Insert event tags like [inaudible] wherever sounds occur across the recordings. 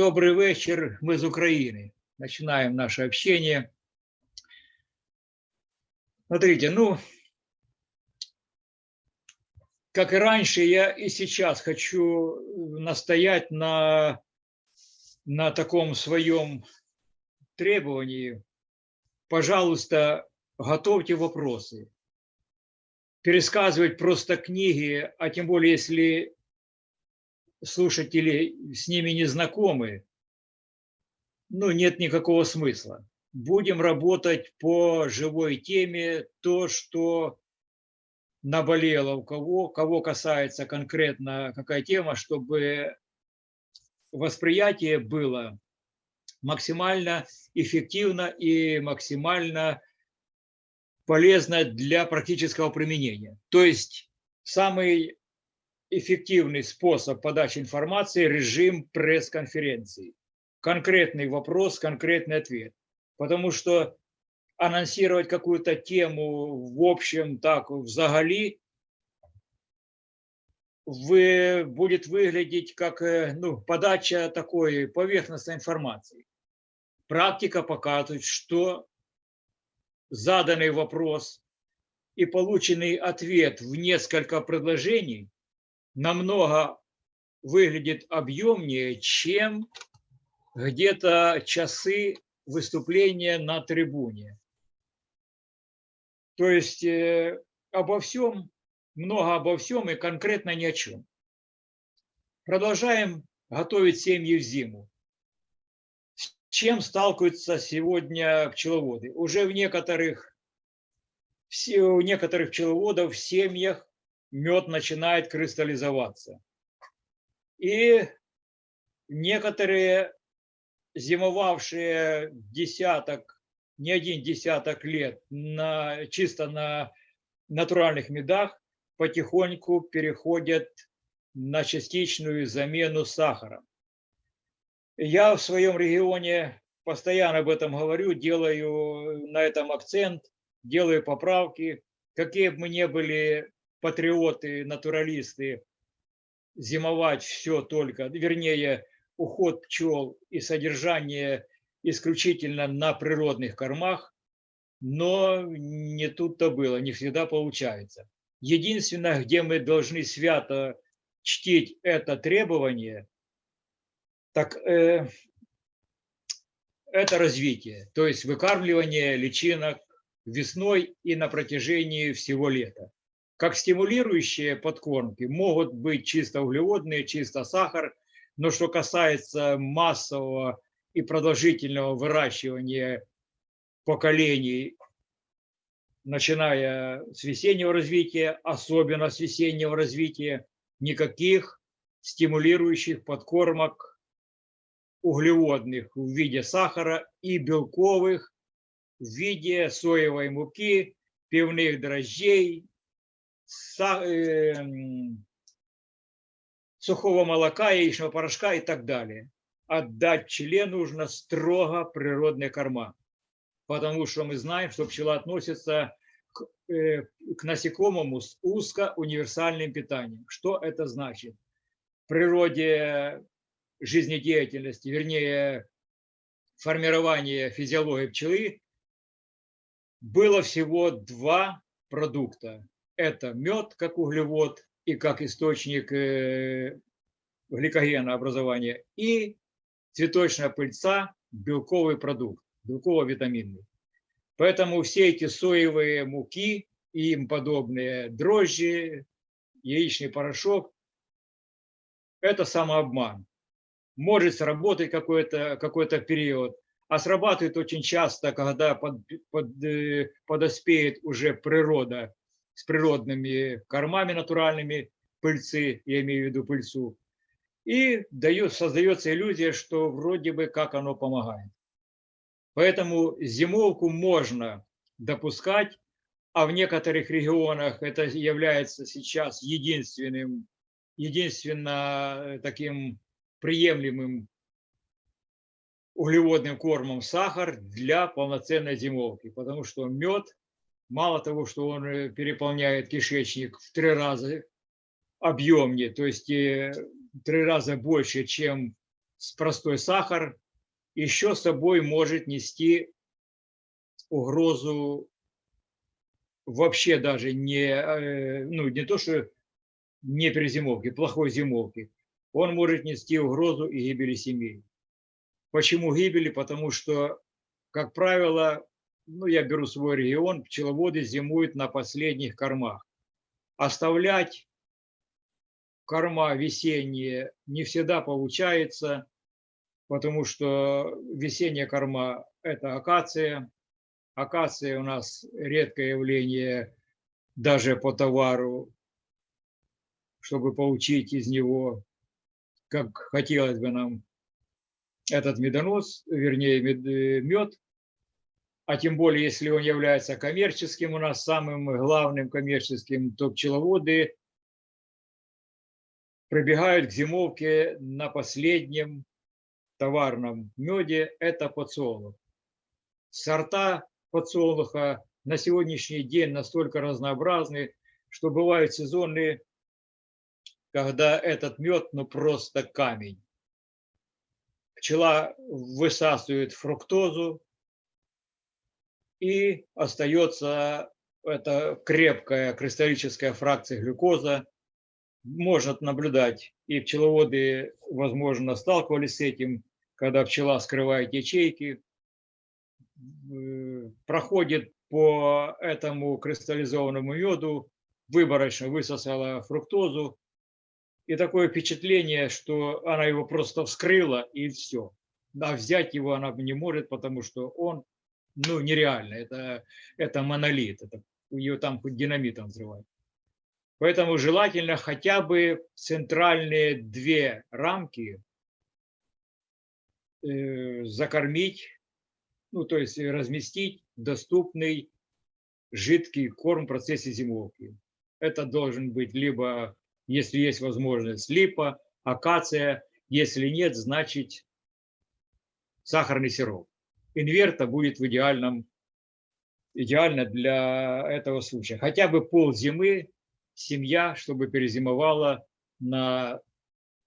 Добрый вечер, мы из Украины. Начинаем наше общение. Смотрите, ну, как и раньше, я и сейчас хочу настоять на, на таком своем требовании. Пожалуйста, готовьте вопросы. Пересказывать просто книги, а тем более, если слушатели с ними не знакомы, ну, нет никакого смысла. Будем работать по живой теме, то, что наболело у кого, кого касается конкретно какая тема, чтобы восприятие было максимально эффективно и максимально полезно для практического применения. То есть самый эффективный способ подачи информации – режим пресс-конференции. Конкретный вопрос, конкретный ответ. Потому что анонсировать какую-то тему в общем, так, в взагалі, вы, будет выглядеть как э, ну, подача такой поверхностной информации. Практика показывает, что заданный вопрос и полученный ответ в несколько предложений намного выглядит объемнее, чем где-то часы выступления на трибуне. То есть э, обо всем, много обо всем и конкретно ни о чем. Продолжаем готовить семьи в зиму. С чем сталкиваются сегодня пчеловоды? Уже в некоторых, у некоторых пчеловодов в семьях мед начинает кристаллизоваться. И некоторые зимовавшие десяток, не один десяток лет на, чисто на натуральных медах, потихоньку переходят на частичную замену сахаром. Я в своем регионе постоянно об этом говорю, делаю на этом акцент, делаю поправки. Какие бы мы ни были патриоты, натуралисты зимовать все только, вернее, уход пчел и содержание исключительно на природных кормах, но не тут-то было, не всегда получается. Единственное, где мы должны свято чтить это требование, так э, это развитие, то есть выкармливание личинок весной и на протяжении всего лета. Как стимулирующие подкормки. Могут быть чисто углеводные, чисто сахар, но что касается массового и продолжительного выращивания поколений, начиная с весеннего развития, особенно с весеннего развития, никаких стимулирующих подкормок углеводных в виде сахара и белковых в виде соевой муки, пивных дрожжей, сухого молока, яичного порошка и так далее. Отдать пчеле нужно строго природные корма, потому что мы знаем, что пчела относится к, э, к насекомому с узко-универсальным питанием. Что это значит? В природе жизнедеятельности, вернее, формирования физиологии пчелы было всего два продукта это мед как углевод и как источник э, гликогена образования, и цветочная пыльца – белковый продукт, белково-витаминный. Поэтому все эти соевые муки и им подобные дрожжи, яичный порошок – это самообман. Может сработать какой-то какой, -то, период, а срабатывает очень часто, когда под, под, э, подоспеет уже природа с природными кормами натуральными пыльцы, я имею в виду пыльцу, и дает, создается иллюзия, что вроде бы как оно помогает. Поэтому зимовку можно допускать, а в некоторых регионах это является сейчас единственным, единственно таким приемлемым углеводным кормом сахар для полноценной зимовки, потому что мед мало того, что он э, переполняет кишечник в три раза объемнее, то есть э, в три раза больше, чем простой сахар еще с собой может нести угрозу вообще даже не, э, ну, не то, что не перезимовки, плохой зимовки. Он может нести угрозу и гибели семей. Почему гибели? Потому что, как правило, ну, я беру свой регион, пчеловоды зимуют на последних кормах. Оставлять корма весенние не всегда получается, потому что весенняя корма – это акация. Акация у нас редкое явление даже по товару, чтобы получить из него, как хотелось бы нам, этот медонос, вернее, мед, а тем более, если он является коммерческим, у нас самым главным коммерческим, то пчеловоды прибегают к зимовке на последнем товарном меде, это подсолнух. Сорта подсолнуха на сегодняшний день настолько разнообразны, что бывают сезоны, когда этот мед ну просто камень. Пчела высасывает фруктозу, и остается эта крепкая кристаллическая фракция глюкоза. Можно наблюдать, и пчеловоды, возможно, сталкивались с этим, когда пчела скрывает ячейки, э, проходит по этому кристаллизованному меду, выборочно высосала фруктозу, и такое впечатление, что она его просто вскрыла, и все. А взять его она не может, потому что он ну, нереально. Это, это монолит. Это, ее там хоть динамитом взрывать. Поэтому желательно хотя бы центральные две рамки э, закормить, ну, то есть разместить доступный жидкий корм в процессе зимовки. Это должен быть либо, если есть возможность, липа, акация. Если нет, значит сахарный сироп инверта будет в идеальном, идеально для этого случая. Хотя бы пол зимы семья, чтобы перезимовала на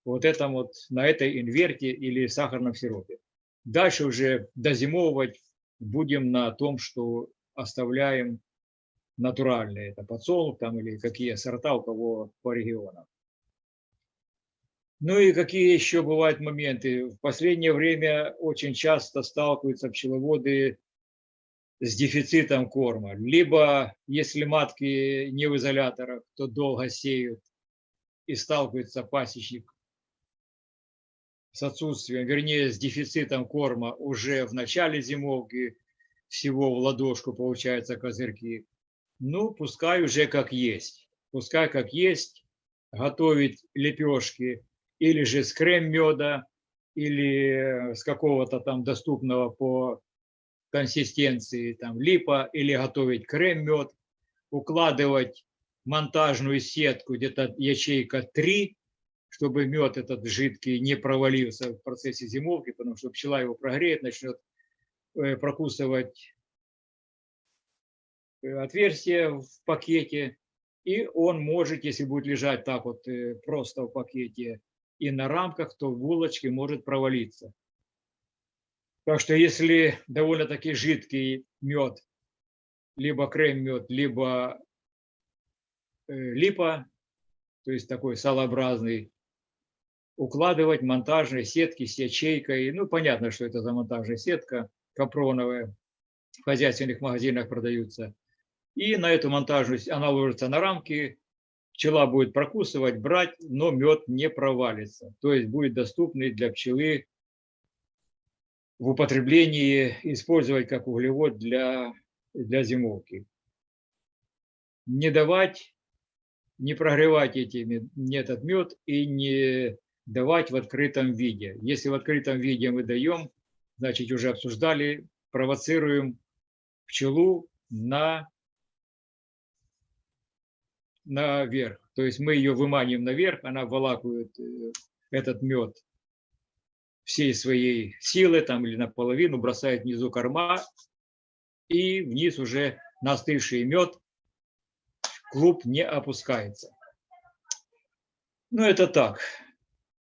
вот этом вот, на этой инверте или сахарном сиропе. Дальше уже дозимовывать будем на том, что оставляем натуральные, это подсолнух там или какие сорта у кого по регионам. Ну и какие еще бывают моменты? В последнее время очень часто сталкиваются пчеловоды с дефицитом корма. Либо, если матки не в изоляторах, то долго сеют и сталкивается пасечник с отсутствием, вернее, с дефицитом корма уже в начале зимовки, всего в ладошку получаются козырьки. Ну, пускай уже как есть. Пускай как есть, готовить лепешки или же с крем-меда, или с какого-то там доступного по консистенции там липа, или готовить крем-мед, укладывать монтажную сетку, где-то ячейка 3, чтобы мед этот жидкий не провалился в процессе зимовки, потому что пчела его прогреет, начнет э, прокусывать э, отверстие в пакете, и он может, если будет лежать так вот э, просто в пакете, и на рамках, то в булочке может провалиться. Так что если довольно-таки жидкий мед, либо крем-мед, либо э, липа, то есть такой салообразный, укладывать монтажные сетки с ячейкой. Ну, понятно, что это за монтажная сетка капроновая, в хозяйственных магазинах продаются. И на эту монтажную, она ложится на рамки, пчела будет прокусывать, брать, но мед не провалится. То есть будет доступный для пчелы в употреблении, использовать как углевод для, для зимовки. Не давать, не прогревать этими, этот мед и не давать в открытом виде. Если в открытом виде мы даем, значит уже обсуждали, провоцируем пчелу на наверх. То есть мы ее выманиваем наверх, она волакует э, этот мед всей своей силы там или наполовину, бросает внизу корма, и вниз уже на остывший мед клуб не опускается. Ну, это так.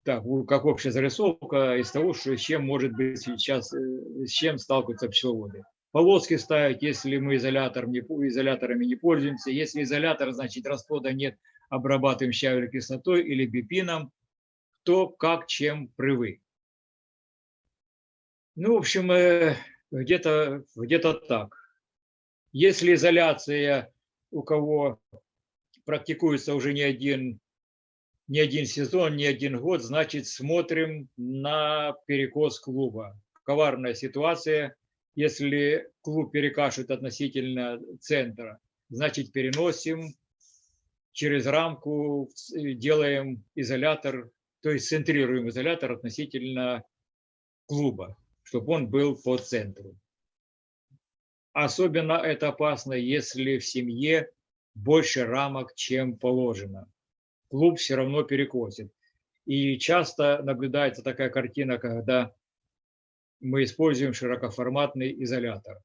так, как общая зарисовка из того, что, с чем может быть сейчас, э, с чем сталкиваются пчеловоды. Полоски ставить, если мы изолятор не, изоляторами не пользуемся. Если изолятор, значит расплода нет, обрабатываем щавелевой кислотой или бипином, кто как чем привык. Ну, в общем, э, где-то где так. Если изоляция у кого практикуется уже не один, не один сезон, не один год, значит, смотрим на перекос клуба. Коварная ситуация. Если клуб перекашивает относительно центра, значит, переносим через рамку, э, делаем изолятор, то есть центрируем изолятор относительно клуба, чтобы он был по центру. Особенно это опасно, если в семье больше рамок, чем положено. Клуб все равно перекосит. И часто наблюдается такая картина, когда мы используем широкоформатный изолятор.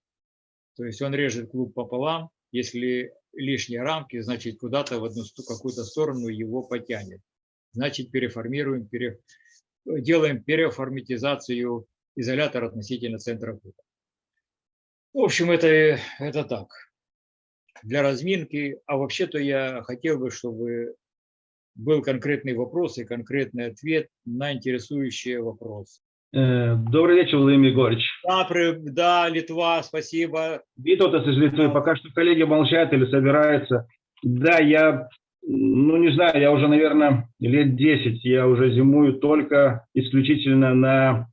То есть он режет клуб пополам, если лишние рамки, значит куда-то в одну какую-то сторону его потянет. Значит переформируем, пере, делаем переформатизацию изолятора относительно центра клуба. В общем, это, это так, для разминки. А вообще-то я хотел бы, чтобы был конкретный вопрос и конкретный ответ на интересующий вопрос. Э, Добрый вечер, Владимир Егорович. Да, при- да, Литва, спасибо. Витовтас из Литвы. Пока что коллеги молчат или собираются. Да, я, ну не знаю, я уже, наверное, лет 10, я уже зимую только исключительно на,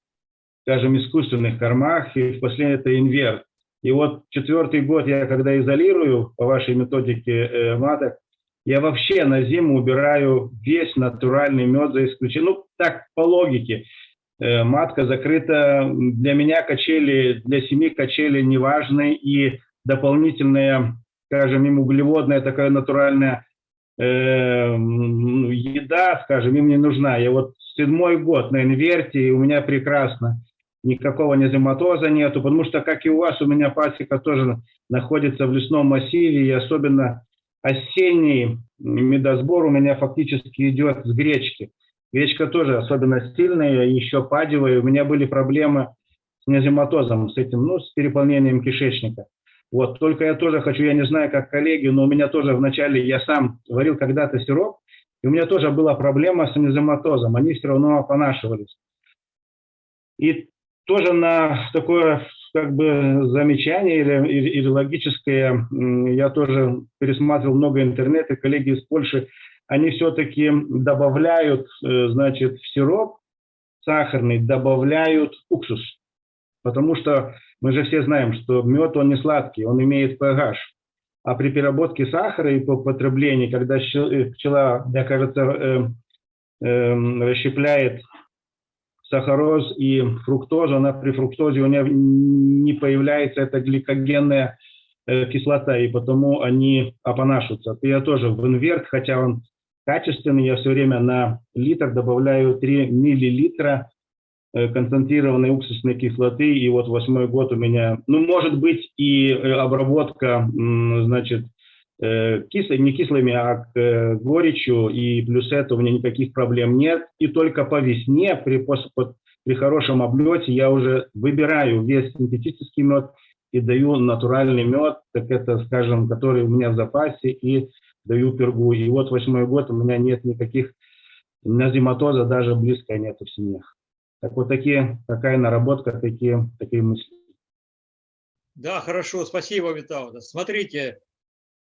скажем, искусственных кормах, и в последнее это инверт. И вот четвертый год я, когда изолирую по вашей методике э, маток, я вообще на зиму убираю весь натуральный мед за исключением, ну так по логике. Э, матка закрыта. Для меня качели, для семьи качели не важны. И дополнительная, скажем, им углеводная такая натуральная э, м, еда, скажем, им не нужна. Я вот седьмой год на инверте, и у меня прекрасно. Никакого незематоза нету, потому что, как и у вас, у меня пасека тоже находится в лесном массиве, и особенно осенний медосбор у меня фактически идет с гречки. Гречка тоже особенно сильная, еще падевая. У меня были проблемы с незематозом, с этим, ну, с переполнением кишечника. Вот, только я тоже хочу, я не знаю, как коллеги, но у меня тоже вначале, я сам варил когда-то сироп, и у меня тоже была проблема с незематозом, они все равно опонашивались. И тоже на такое как бы замечание или, или, или логическое, я тоже пересматривал много интернета, коллеги из Польши, они все-таки добавляют, э, значит, в сироп сахарный, добавляют уксус. Потому что мы же все знаем, что мед, он не сладкий, он имеет pH. А при переработке сахара и по потреблении, когда э, пчела, мне кажется, э, э, расщепляет сахароз и фруктозу, она при фруктозе у нее не появляется эта гликогенная э, кислота, и потому они опонашиваются. Я тоже в инверт, хотя он качественный, я все время на литр добавляю 3 миллилитра э, концентрированной уксусной кислоты, и вот восьмой год у меня, ну, может быть, и э, обработка, значит, э, кислой, не кислыми, а к, э, горечью, и плюс это у меня никаких проблем нет. И только по весне, при, пос- под- при хорошем облете, я уже выбираю весь синтетический мед и даю натуральный мед, так это, скажем, который у меня в запасе, и даю пергу. И вот восьмой год у меня нет никаких, назематоза даже близко нет в семьях. Так вот такие, такая наработка, такие, такие мысли. Да, хорошо, спасибо, Витаутас. Смотрите,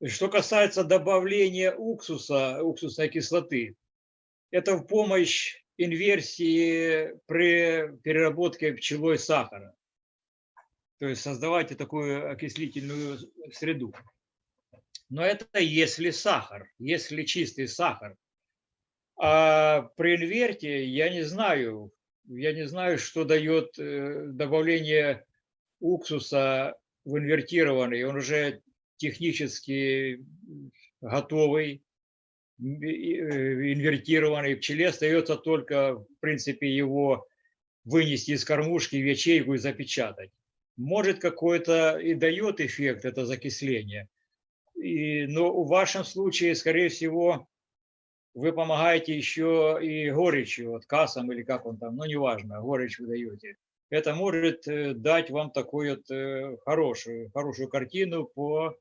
что касается добавления уксуса, уксусной кислоты, это в помощь инверсии при переработке пчелой сахара. То есть создавайте такую окислительную среду. Но это если сахар, если чистый сахар. А при инверте я не знаю, я не знаю, что дает э, добавление уксуса в инвертированный. Он уже технически готовый, э, инвертированный. Пчеле остается только, в принципе, его вынести из кормушки в ячейку и запечатать. Может, какой-то и дает эффект это закисление. И, но в вашем случае, скорее всего, вы помогаете еще и горечью, вот кассам или как он там, ну неважно, горечь вы даете. Это может э, дать вам такую вот э, хорошую, хорошую картину по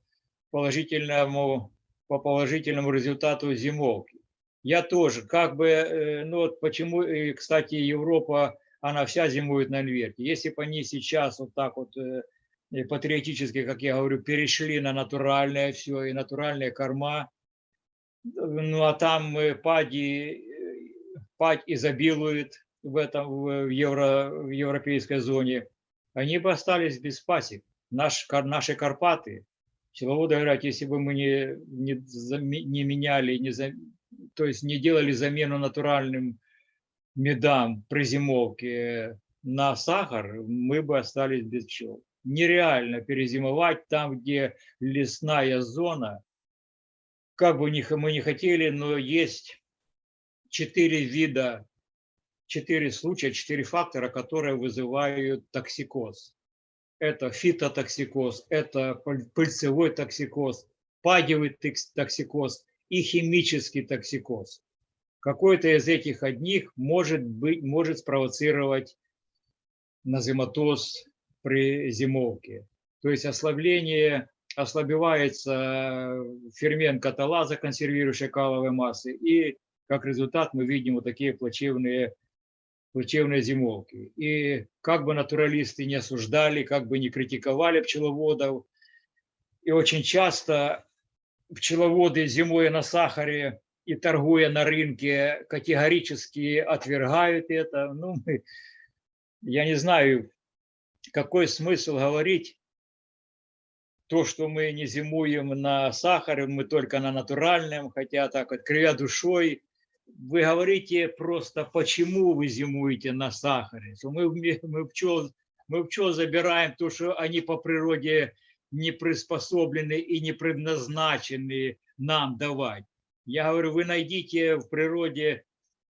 положительному, по положительному результату зимовки. Я тоже, как бы, э, ну вот почему, и, кстати, Европа, она вся зимует на инверте. Если бы они сейчас вот так вот и патриотически, как я говорю, перешли на натуральное все, и натуральные корма, ну а там э, пади, э, падь изобилует в этом в, евро, в европейской зоне, они бы остались без пасек. Наш, наши Карпаты, пчеловоды говорят, если бы мы не, не, не меняли, не, то есть не делали замену натуральным медам при зимовке на сахар, мы бы остались без пчел. Нереально перезимовать там, где лесная зона, как бы мы не хотели, но есть четыре вида, четыре случая, четыре фактора, которые вызывают токсикоз. Это фитотоксикоз, это пыльцевой токсикоз, падевый токсикоз и химический токсикоз. Какой-то из этих одних может, быть, может спровоцировать назематоз при зимовке. То есть ослабление, ослабевается фермент каталаза, консервирующий каловые массы, и как результат мы видим вот такие плачевные, плачевные зимовки. И как бы натуралисты не осуждали, как бы не критиковали пчеловодов, и очень часто пчеловоды зимой на сахаре и торгуя на рынке категорически отвергают это. Ну, я не знаю, какой смысл говорить то, что мы не зимуем на сахаре, мы только на натуральном, хотя так вот, кривя душой, вы говорите просто, почему вы зимуете на сахаре. Мы, мы, пчел, мы пчел забираем то, что они по природе не приспособлены и не предназначены нам давать. Я говорю, вы найдите в природе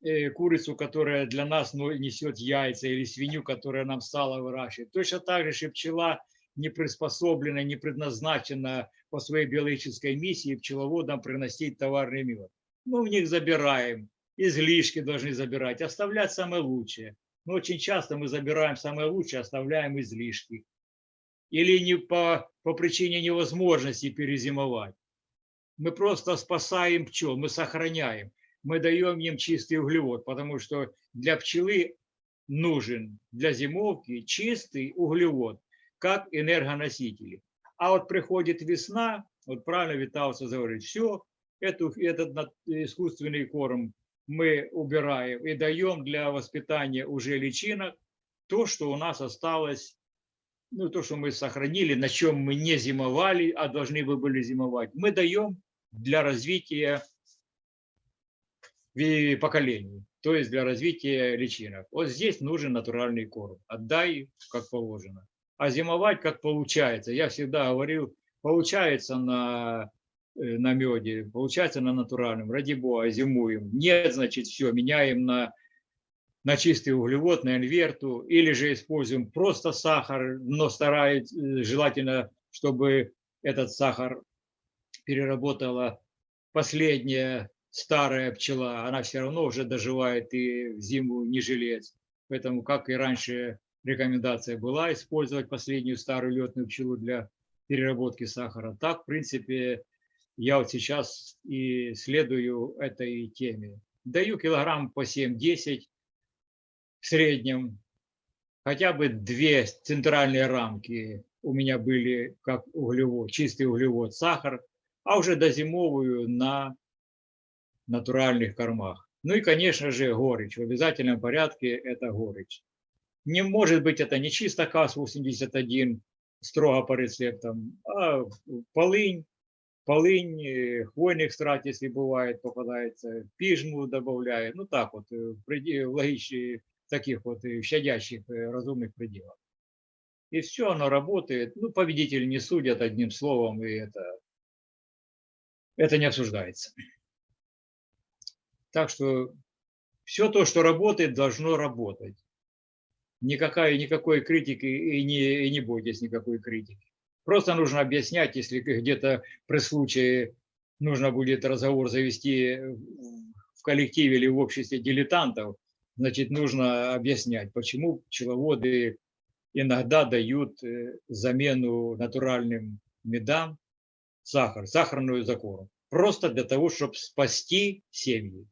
э, курицу, которая для нас ну, несет яйца, или свинью, которая нам сало выращивает. Точно так же, что пчела не приспособлена, не предназначена по своей биологической миссии пчеловодам приносить товарный мед. Мы у них забираем, излишки должны забирать, оставлять самое лучшее. Но очень часто мы забираем самое лучшее, оставляем излишки. Или не по, по причине невозможности перезимовать. Мы просто спасаем пчел, мы сохраняем. Мы даем им чистый углевод, потому что для пчелы нужен для зимовки чистый углевод, как энергоносители. А вот приходит весна, вот правильно Виталса говорит, все, эту, этот искусственный корм мы убираем и даем для воспитания уже личинок то, что у нас осталось ну, то, что мы сохранили, на чем мы не зимовали, а должны бы были зимовать, мы даем для развития поколений, то есть для развития личинок. Вот здесь нужен натуральный корм. Отдай, как положено. А зимовать, как получается. Я всегда говорил, получается на, на меде, получается на натуральном. Ради бога, зимуем. Нет, значит, все, меняем на, на чистый углевод, на инверту. Или же используем просто сахар, но старается, э, желательно, чтобы этот сахар переработала последняя старая пчела, она все равно уже доживает и в зиму не жилец. Поэтому, как и раньше рекомендация была использовать последнюю старую летную пчелу для переработки сахара, так, в принципе, я вот сейчас и следую этой теме. Даю килограмм по 7-10 в среднем, хотя бы две центральные рамки у меня были как углевод, чистый углевод, сахар, а уже дозимовую на натуральных кормах. Ну и, конечно же, горечь. В обязательном порядке это горечь. Не может быть это не чисто КАС-81, строго по рецептам, а полынь, полынь, э, хвойный экстракт, если бывает, попадается, пижму добавляет, ну так вот, э, в логичных таких вот э, щадящих разумных пределах. И все, оно работает. Ну, победители не судят одним словом, и это это не обсуждается. Так что все то, что работает, должно работать. Никакой, никакой критики и не, и не бойтесь никакой критики. Просто нужно объяснять, если где-то при случае нужно будет разговор завести в коллективе или в обществе дилетантов, значит, нужно объяснять, почему пчеловоды иногда дают э, замену натуральным медам сахар, сахарную закору. Просто для того, чтобы спасти семьи.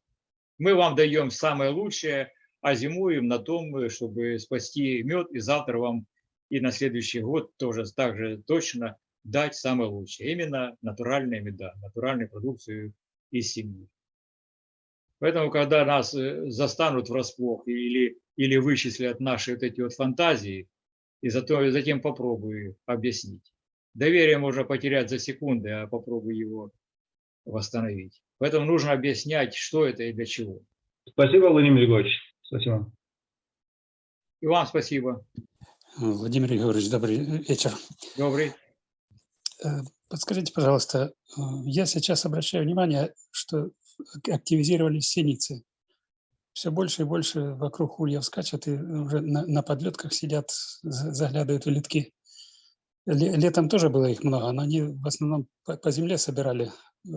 Мы вам даем самое лучшее, а зимуем на том, э, чтобы спасти мед, и завтра вам и на следующий год тоже так же точно дать самое лучшее. Именно натуральные меда, натуральную продукцию из семьи. Поэтому, когда нас э, застанут врасплох или, или вычислят наши вот эти вот фантазии, и зато, затем попробую объяснить. Доверие можно потерять за секунды, а попробуй его восстановить. Поэтому нужно объяснять, что это и для чего. Спасибо, Владимир Григорьевич. Спасибо. И вам спасибо. Владимир Григорьевич, добрый вечер. Добрый. Э, Подскажите, пожалуйста, э, я сейчас обращаю внимание, что активизировались синицы. Все больше и больше вокруг ульев скачет и уже на, на подлетках сидят, за- заглядывают в литки. Ле- Летом тоже было их много, но они в основном по, по земле собирали э,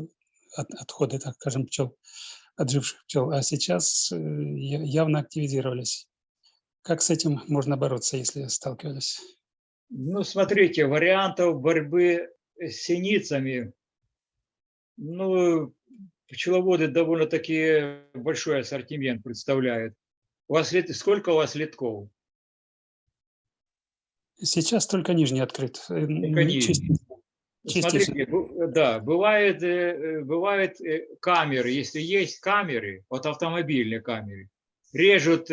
от- отходы, так скажем, пчел, отживших пчел. А сейчас явно активизировались. Как с этим можно бороться, если сталкивались? Ну, смотрите, вариантов борьбы с синицами, ну, пчеловоды довольно-таки большой ассортимент представляют. У вас лет, сколько у вас литков? Сейчас только нижний открыт. э, н- нижний. Смотрите, да, бывает, э, бывает э, камеры, если есть камеры, вот автомобильные камеры, режут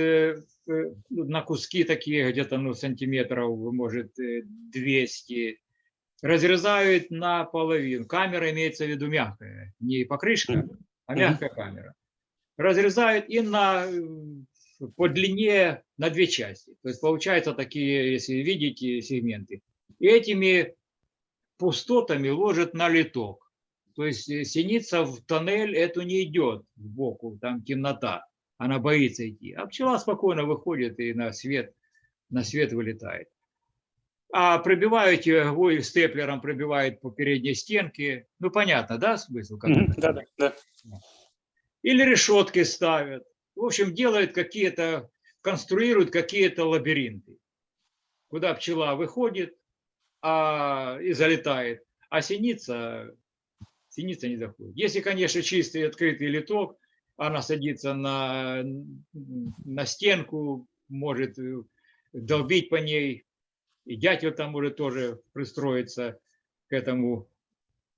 на куски такие где-то ну, сантиметров, может, э, 200, разрезают на половину. Камера имеется в виду мягкая, не покрышка, а мягкая камера. Разрезают и на, э, по длине на две части. То есть получаются такие, если видите, сегменты. И этими пустотами ложит на литок. То есть э, синица в тоннель эту не идет сбоку, там темнота, она боится идти. А пчела спокойно выходит и на свет, на свет вылетает. А пробивают, ой, степлером пробивают по передней стенке. Ну, понятно, да, смысл? как? Да, да, да. Или решетки ставят. В общем, делают какие-то, конструируют какие-то лабиринты, куда пчела выходит а, и залетает, а синица, синица не заходит. Если, конечно, чистый открытый литок, она садится на, на стенку, может э, долбить по ней, и дятел там может тоже пристроиться к этому,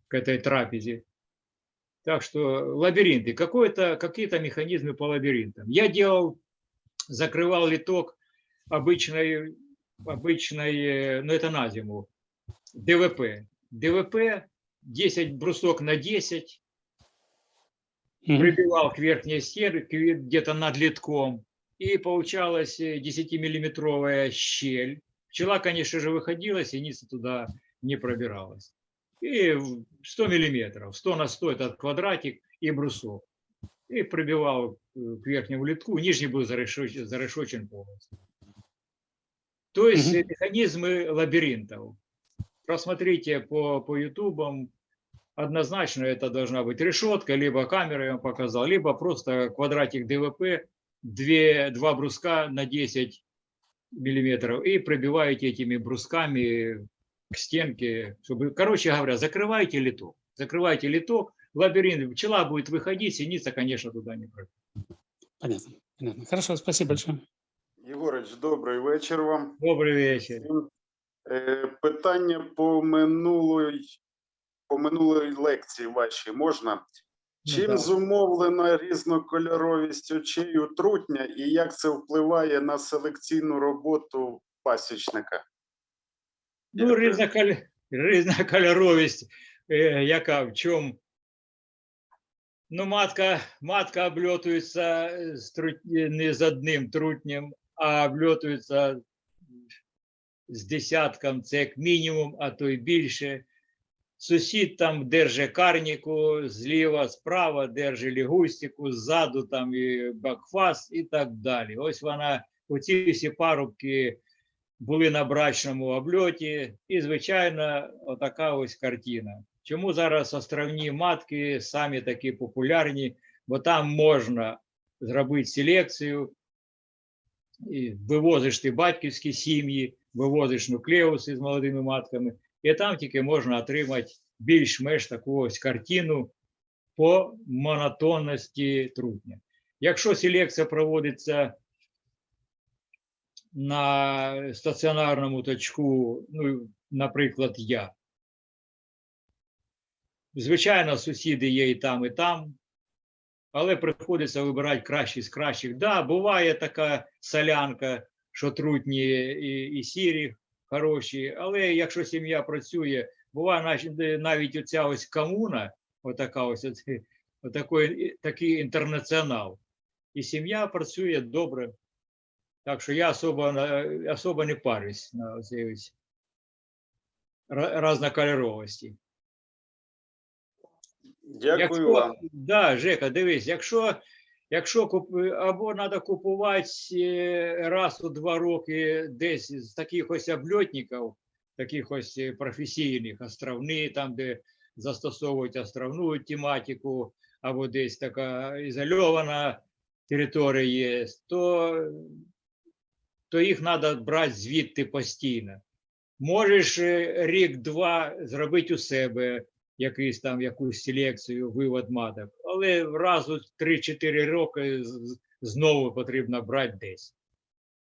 к этой трапезе. Так что лабиринты, какие-то механизмы по лабиринтам. Я делал, закрывал литок обычной, обычной, э, ну это на зиму, ДВП. ДВП 10 брусок на 10, Мгм. Прибивал к верхней стенке где-то над литком, и получалась 10-миллиметровая щель. Пчела, конечно же, выходила, синица туда не пробиралась. И в 100 миллиметров, 100 на 100 этот квадратик и брусок. И пробивал э, к верхнему литку, нижний был зарешочен, зарешочен полностью. То есть э, механизмы лабиринтов. Просмотрите по, по ютубам, однозначно это должна быть решетка, либо камера, я вам показал, либо просто квадратик ДВП, две, два бруска на 10 миллиметров и пробиваете этими брусками к стенке, чтобы, короче говоря, закрывайте литок. Закрывайте литок, лабиринт, пчела будет выходить, синица, конечно, туда не пройдет. Понятно, понятно. Хорошо, спасибо большое. Єгорич, добрий вечір вам. Добрый вечер. Всім. Е, Питання по минулої, по минулої лекції вашій можна? Ну, Чим да. зумовлена різнокольоровість очей трутня і як це впливає на селекційну роботу пасічника? Ну, різноколь... різнокольоровість, е, яка в чому? Ну, матка, матка обльотується з трут... не з одним трутнем, а обльотується з десятком, це як мінімум, а то й більше. Сусід там держить карніку зліва, справа держить лігустику, ззаду там і бакфас і так далі. Ось вона, оці всі парубки були на брачному обльоті, і, звичайно, отака ось картина. Чому зараз островні матки самі такі популярні? бо там можна зробити селекцію, вивозиш ти батьківські сім'ї, вивозиш нуклеуси з молодими матками, і там тільки можна отримати більш-менш таку ось картину по монотонності трутня. Якщо селекція проводиться на стаціонарному точку, ну, наприклад, я. Звичайно, сусіди є і там, і там, але приходиться вибирати кращі з кращих. Да, буває така солянка, що трутні і, і сірі хороші, але якщо сім'я працює, буває навіть- оця ось комуна, отака ось отакий, такий інтернаціонал. І сім'я працює добре. Так що я особо, особо не парюсь на цій ось ра- разнокольоровості. Дякую Якщо, вам. да, Жека, дивись, якщо, якщо куп, або треба купувати е, раз у два роки десь з таких ось обльотників, таких ось е, професійних, островні, там, де застосовують островну тематику, або десь така ізольована територія є, то, то їх треба брати звідти постійно. Можеш е, рік-два зробити у себе якийсь там якусь селекцію, вивод маток, але раз у 3-4 роки знову потрібно брати десь.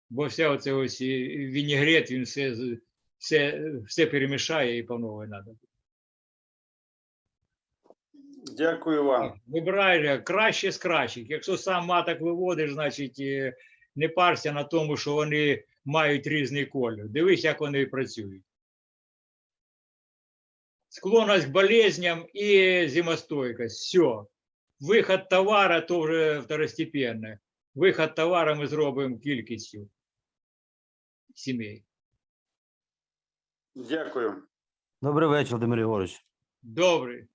Бо вся оце ось і вінігрет, він все, все, все перемішає і по новій треба. Дякую вам. Вибирай краще з кращих. Якщо сам маток виводиш, значить е, не парся на тому, що вони мають різний колір. Дивись, як вони працюють. Склонність к болезням і зимостойкость. Все. Виход товара то вже второстепенне. Виход товара ми зробимо кількістю сімей. Дякую. Добрий вечір, Володимир Єгорович. Добре.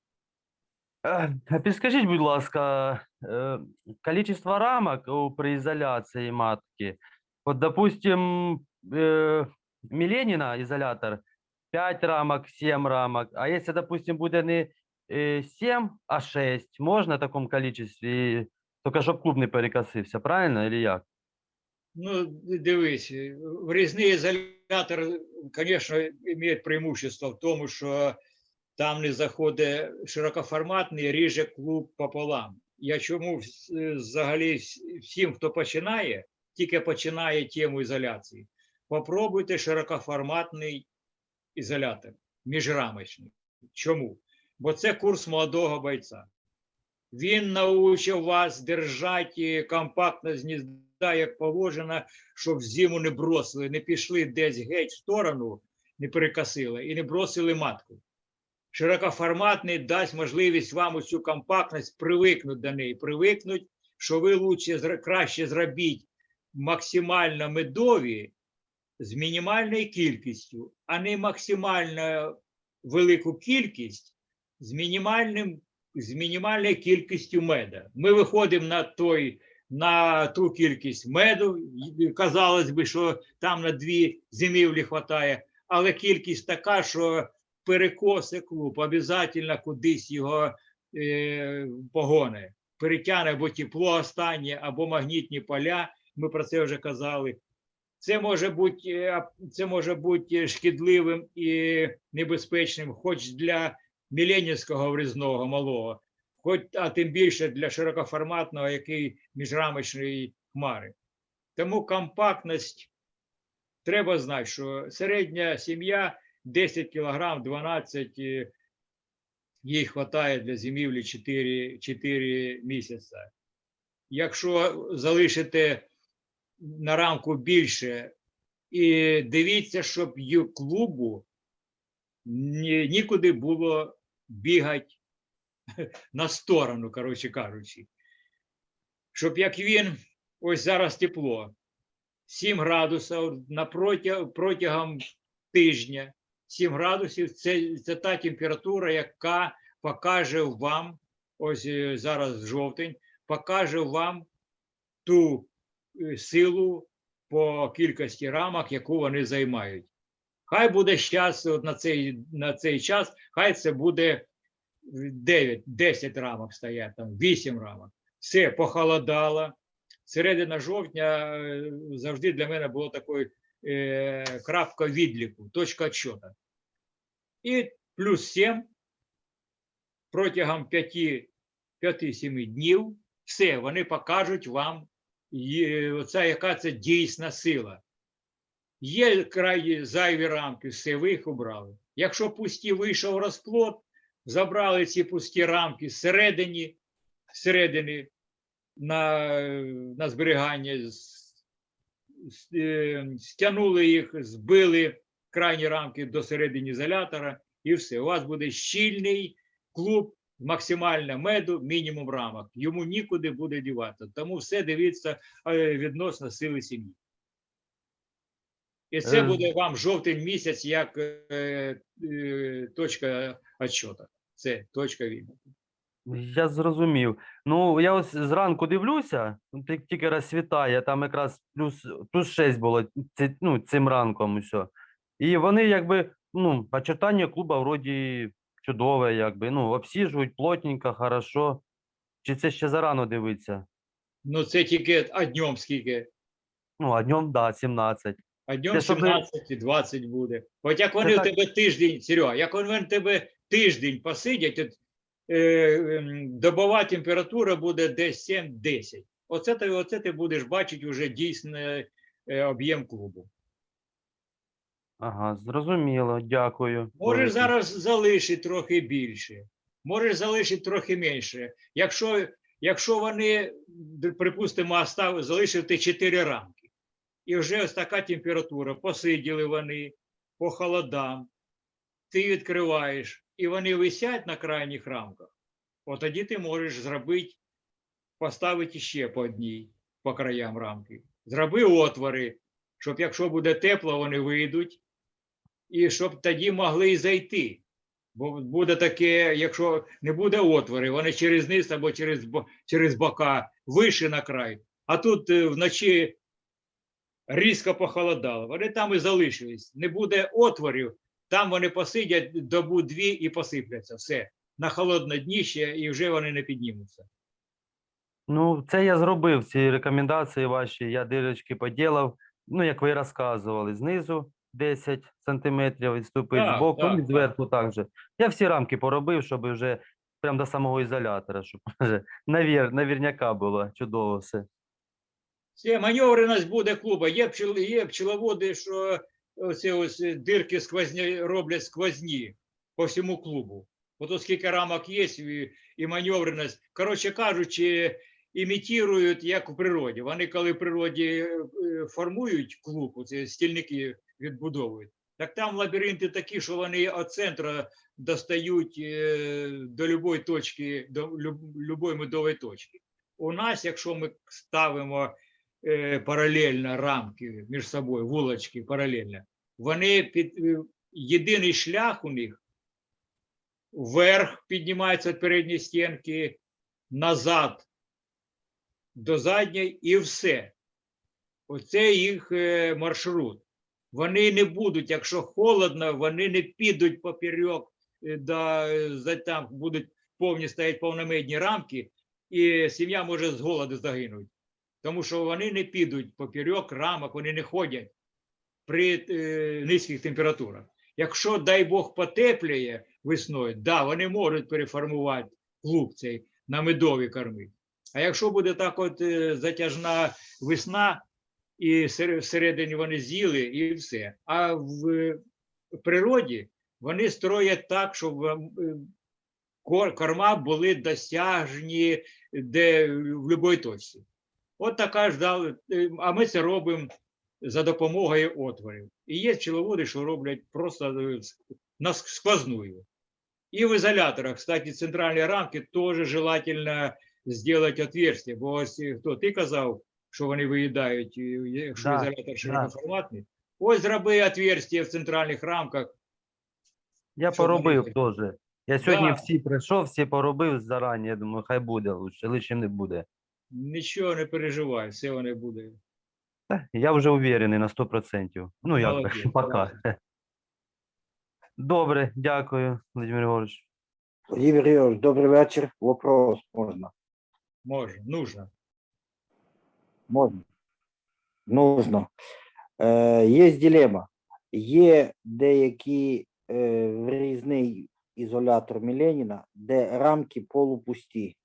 Е, а Підскажіть, будь ласка, е, количество рамок у- при ізоляції матки. От, допустим, е, Міленіна ізолятор 5 рамок, 7 рамок. А якщо, допустим, буде не е, 7, а 6, можна в такому количестві, тільки щоб клуб не перекосився, правильно, или як? Ну, д- дивись, е, врізний ізолятор, звісно, має преимущество в тому, що там не заходить широкоформатний, ріже клуб пополам. Я чому вс- е, взагалі вс- всім, хто починає, тільки починає тему ізоляції, попробуйте широкоформатний ізолятор, міжрамочний. Чому? Бо це курс молодого бойця. Він научив вас держати компактно з гнізда, як положено, щоб зиму не бросили, не пішли десь геть в сторону, не перекосили і не бросили матку. Широкоформатний дасть можливість вам усю компактність привикнути до неї, привикнути, що ви лучше, краще зробіть максимально медові з мінімальною кількістю, а не максимально велику кількість з мінімальним з мінімальною кількістю меда. Ми виходимо на той на ту кількість меду. Казалось би, що там на дві зимівлі вистачає, але кількість така, що перекоси клуб, обов'язково кудись його е, погоне. Перетягне або тепло останнє, або магнітні поля. Ми про це вже казали. Це може бути, е, це може бути шкідливим і небезпечним, хоч для міленівського врізного малого, хоч, а тим більше для широкоформатного, який міжрамочної хмари. Тому компактність треба знати, що середня сім'я 10 кг, 12 е, їй вистачає для зимівлі 4, 4 місяці. Якщо залишите на рамку більше, і дивіться, щоб ю клубу нікуди було бігати [laughs] на сторону, коротше кажучи. Щоб як він, ось зараз тепло, 7 градусів протягом тижня, 7 градусів це, це та температура, яка покаже вам, ось е, зараз жовтень, покаже вам ту е, силу по кількості рамок, яку вони займають. Хай буде зараз от на цей, на цей час, хай це буде 9, 10 рамок стоять, там 8 рамок. все похолодало. Середина жовтня е, завжди для мене було такою е, крапка відліку, точка відсчету. І плюс 7 протягом 5-7 днів все, вони покажуть вам, оця, яка це дійсна сила. Є крайні зайві рамки, все, ви їх убрали. Якщо пусті вийшов розплод, забрали ці пусті рамки зсередині, зсередини на, на зберігання, е, стягнули їх, збили крайні рамки до середини ізолятора, і все. У вас буде щільний клуб, максимальна меду, мінімум рамок. Йому нікуди буде дівати. Тому все дивіться е, відносно сили сім'ї. І це Е. буде вам жовтень місяць як е, е, точка відсчету. Це точка відліку. Я зрозумів. Ну, я ось зранку дивлюся, ну, ті- тільки розсвітає, там якраз плюс, плюс 6 було ці- ну, цим ранком усе. І вони якби, ну, очертання клуба вроді чудове, якби, ну, обсіжують плотненько, хорошо. Чи це ще зарано дивитися? Ну це тільки а днем скільки. Ну, а днем, да, 17. А днем Це щоб ви- 17 і 20 буде. От як вони в тебе тиждень, Серега, як вони в тебе тиждень посидять, от, е, ем, добова температура буде десь 7-10. Оце ти, оце ти будеш бачити вже дійсний е, об'єм клубу. Ага, зрозуміло, дякую. Можеш зараз залишити трохи більше, можеш залишити трохи менше. Якщо, якщо вони, припустимо, залишити 4 рамки, і вже ось така температура, посиділи вони по холодам, ти відкриваєш, і вони висять на крайніх рамках, от тоді ти можеш зробити, поставити ще по одній по краям рамки. Зроби отвори, щоб якщо буде тепло, вони вийдуть, і щоб тоді могли зайти. Бо буде таке, якщо не буде отвори, вони через низ або через, через бока вище на край, а тут е, вночі різко похолодало. Вони там і залишились. Не буде отворів, там вони посидять добу дві і посипляться. Все. На холодне дніще і вже вони не піднімуться. Ну, це я зробив, ці рекомендації ваші, я дирочки поділав, ну, як ви розказували, знизу 10 сантиметрів відступити, Так, збоку і зверху так же. Я всі рамки поробив, щоб вже прямо до самого ізолятора, щоб [laughs] вже навір, навірняка було чудово все. Це маневреність буде клуба. Є, пчел, є пчеловоди, що оці ось дирки сквозні роблять сквозні по всьому клубу. От оскільки рамок є і, і маневреність. Коротше кажучи, імітують, як у природі. Вони, коли в природі е, формують клуб, оці стільники відбудовують, так там лабіринти такі, що вони від центру достають е, до любої точки, до любої медової точки. У нас, якщо ми ставимо паралельно рамки між собою, вулочки паралельно, вони під е, єдиний шлях у них вверх піднімається від передньої стінки, назад до задньої і все. Оце їх е, маршрут. Вони не будуть, якщо холодно, вони не підуть поперек, е, да, е, там будуть повні стоять повномедні рамки, і сім'я може з голоду загинути. Тому що вони не підуть поперек рамок, вони не ходять при е, низьких температурах. Якщо, дай Бог, потеплює весною, да, вони можуть переформувати клуб цей на медові корми. А якщо буде так от е, затяжна весна, і всередині вони з'їли, і все. А в е, природі вони строять так, щоб корма були досяжні де в будь-якій точці. От така ж дали, е, а ми це робимо за допомогою отворів. І є пчеловоди, що роблять просто е, на сквозную. І в ізоляторах, кстати, центральні рамки теж желательно зробити отверстие, бо ось е, хто ти казав, що вони виїдають, якщо Да, ізолятор широкоформатний. Ось зроби отверстие в центральних рамках. Я поробив теж. Я сьогодні Да. всі прийшов, всі поробив зарані. Я думаю, хай буде лучше, лишнім не буде. Нічого не переживай, все вони буде. Та, Я вже уверений на 100%. Ну, як Молодець, пока. Добре, дякую, Владимир Григорович. Сергій Григорович, добрий вечір. Вопрос можна. Може, нужно. Можна. Нужно. Е, є дилема. Є деякі е, врізний ізолятор Міленіна, де рамки полупусті.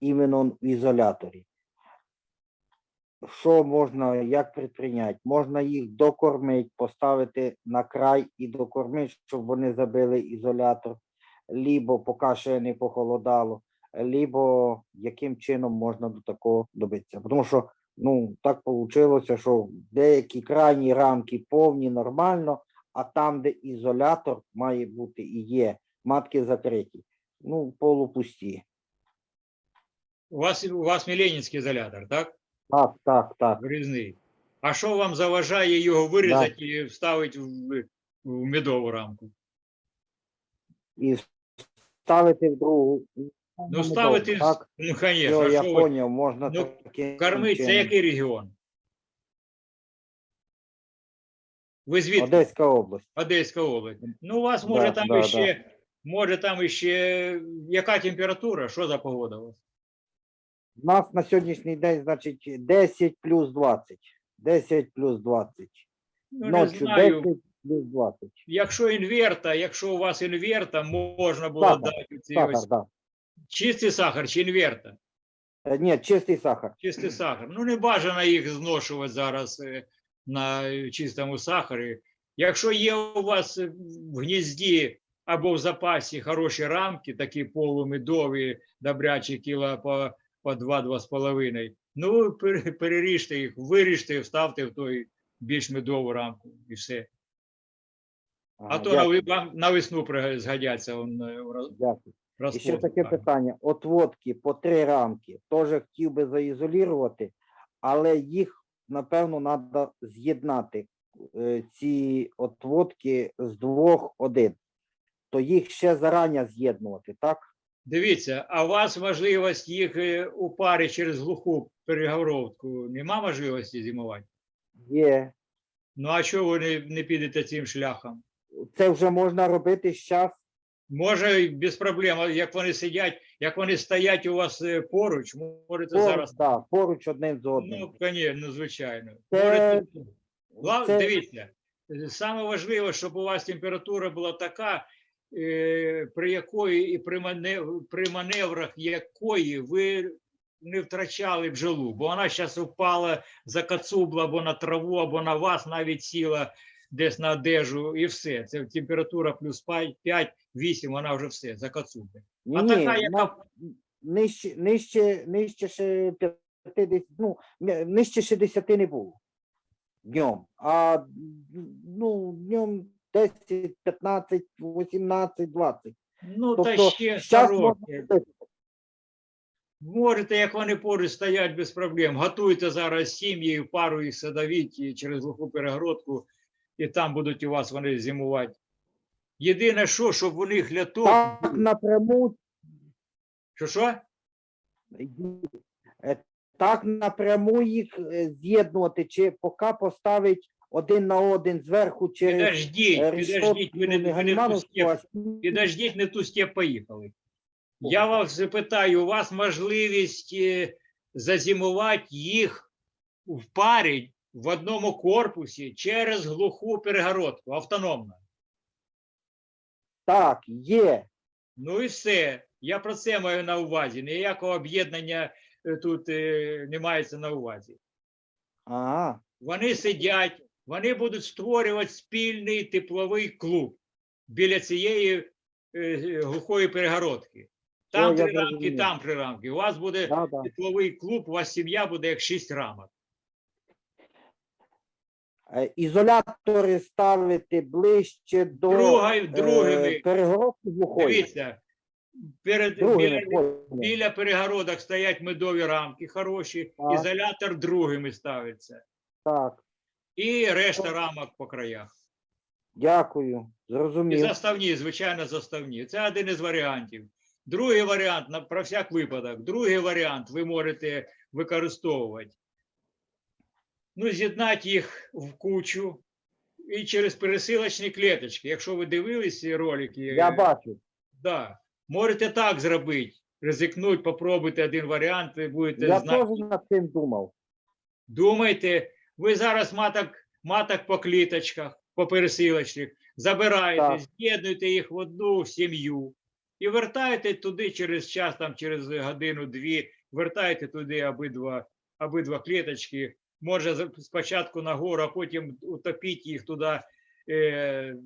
Іменно в ізоляторі. Що можна, як предприйняти? Можна їх докормити, поставити на край і докормити, щоб вони забили ізолятор, лібо поки ще не похолодало, либо яким чином можна до такого добитися. Тому що ну так вийшло, що деякі крайні рамки повні нормально, а там, де ізолятор має бути і є, матки закриті, ну, полупусті. У вас, у вас Міленінський ізолятор, так? Так, так, так. Вирізний. А що вам заважає його вирізати і вставити в, в медову рамку? І ставити в другу. Ну, ставити, так. ну, Все, звісно, я що ви поняв, можна Ну, таким кормить, це чином. який регіон? Ви звідки? Одеська область. Одеська область. Ну, у вас Да, може там да, іще, може там іще, яка температура, що за погода у вас? У нас на сьогоднішній день, значить, 10 плюс 20. 10 плюс 20. Ну, не Ночі знаю. 10 плюс 20. Якщо інверта, якщо у вас інверта, можна було Сахар, дати ці Сахар, ось да. чистий сахар чи інверта. Е, Ні, чистий сахар. Чистий сахар. Ну, не бажано їх зношувати зараз е, на чистому сахарі. Якщо є у вас е, в гнізді або в запасі хороші рамки, такі полумедові, добрячі кіла по, по 2-2,5, ну, пере- переріжте їх, виріжте, вставте в той більш медову рамку і все. А Ага, то на, дякую, вам на весну згодяться он, е, дякую. І розплод. ще таке Так. питання. Отводки по три рамки. Теж хотів би заізолірувати, але їх, напевно, треба з'єднати. е, Ці отводки з двох один. То їх ще зарані з'єднувати, так? Дивіться, а у вас можливість їх е, у парі через глуху переговорку нема можливості зимувати? Є. Ну а чого ви не, не підете цим шляхом? Це вже можна робити зараз. Може, і без проблем, як вони сидять, як вони стоять у вас е, поруч, можете Поруч, зараз. да, поруч одним з одним. Ну, конечно, ну, звичайно. Це- Можете... Це- Дивіться, е, саме важливо, щоб у вас температура була така, при якої і при, манев... при маневрах якої ви не втрачали бджолу, бо вона зараз упала за кацублу або на траву, або на вас навіть сіла десь на одежу, і все. Це температура плюс 5-8, вона вже все, за кацубли. А Ні, така, яка нижче, нижче, нижче ще 50, ну, нижче 60 не було днем. А ну, днем 10, 15, 18, 20. ну та Тобто ще щас можна Можете, як вони поруч стоять без проблем. Готуйте зараз сім'ї, пару їх садовіть через глуху перегородку, і там будуть у вас вони зимувати. Єдине, що, щоб у них ляток. Так напряму, Що що? е, так напряму їх е, з'єднувати, чи поки поставить один на один зверху через Підождіть, е, підождіть, ви не, ви не в ту степ, підождіть, не в ту степ поїхали. Я вас запитаю, у вас можливість е, зазимувати їх в парі в одному корпусі через глуху перегородку, автономно. Так, є. Ну і все. Я про це маю на увазі. Ніякого об'єднання е, тут не мається на увазі. Ага. Вони сидять, вони будуть створювати спільний тепловий клуб біля цієї е, глухої перегородки. Там О, три рамки, там три рамки. У вас буде Да, да. тепловий клуб, у вас сім'я буде як шість рамок. Е, Ізолятори ставити ближче до Другою, е, другими. перегородки глухої. Дивіться, перед, Другими, біля, біля перегородок стоять медові рамки хороші, Так. ізолятор другими ставиться. Так, І решта рамок по краях. дякую. І заставні, звичайно, заставні. Це один із варіантів. Другий варіант, про всяк випадок, другий варіант ви можете використовувати. Ну, з'єднати їх в кучу і через пересилочні клеточки. Якщо ви дивились ці ролики, Я бачу. да, можете так зробити. ризикнуть, попробуйте один варіант, ви будете Я знати. теж над цим думав. Думайте, ви зараз маток, маток по кліточках, по пересилочних, забираєте, Так. з'єднуєте їх в одну сім'ю і вертаєте туди через час, там через годину-дві, вертаєте туди обидва, обидва кліточки. Може спочатку нагору, а потім утопіть їх туди е,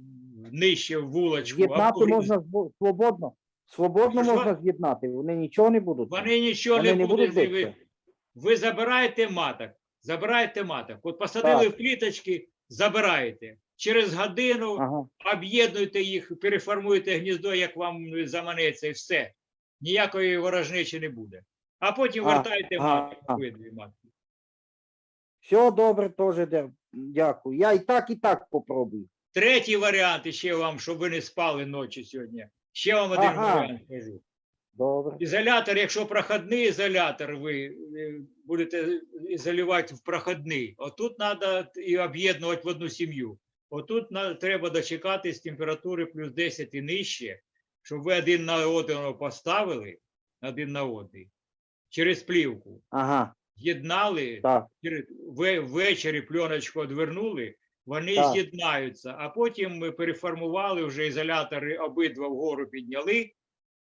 нижче в вулочку. З'єднати можна свободно. Свободно Що? можна з'єднати. Вони нічого не будуть. Вони нічого Вони не не будуть. будуть ви, ви забираєте маток, забираєте маток. От посадили Так. в кліточки, забираєте. Через годину Ага. об'єднуйте їх, переформуйте гніздо, як вам заманеться, і все. Ніякої ворожнечі не буде. А потім А, вертайте ага, матки, а. обидві матки. Все добре, теж дякую. Я і так, і так попробую. Третій варіант ще вам, щоб ви не спали ночі сьогодні. Ще вам один Ага. варіант кажу. Добре. Ізолятор, якщо проходний ізолятор, ви будете ізолювати в проходний, отут треба і об'єднувати в одну сім'ю. Отут треба дочекатись температури плюс 10 і нижче, щоб ви один на одного поставили, один на один, через плівку. Ага, З'єднали, ввечері пленочку одвернули, вони з'єднаються, а потім ми переформували вже ізолятори обидва вгору підняли,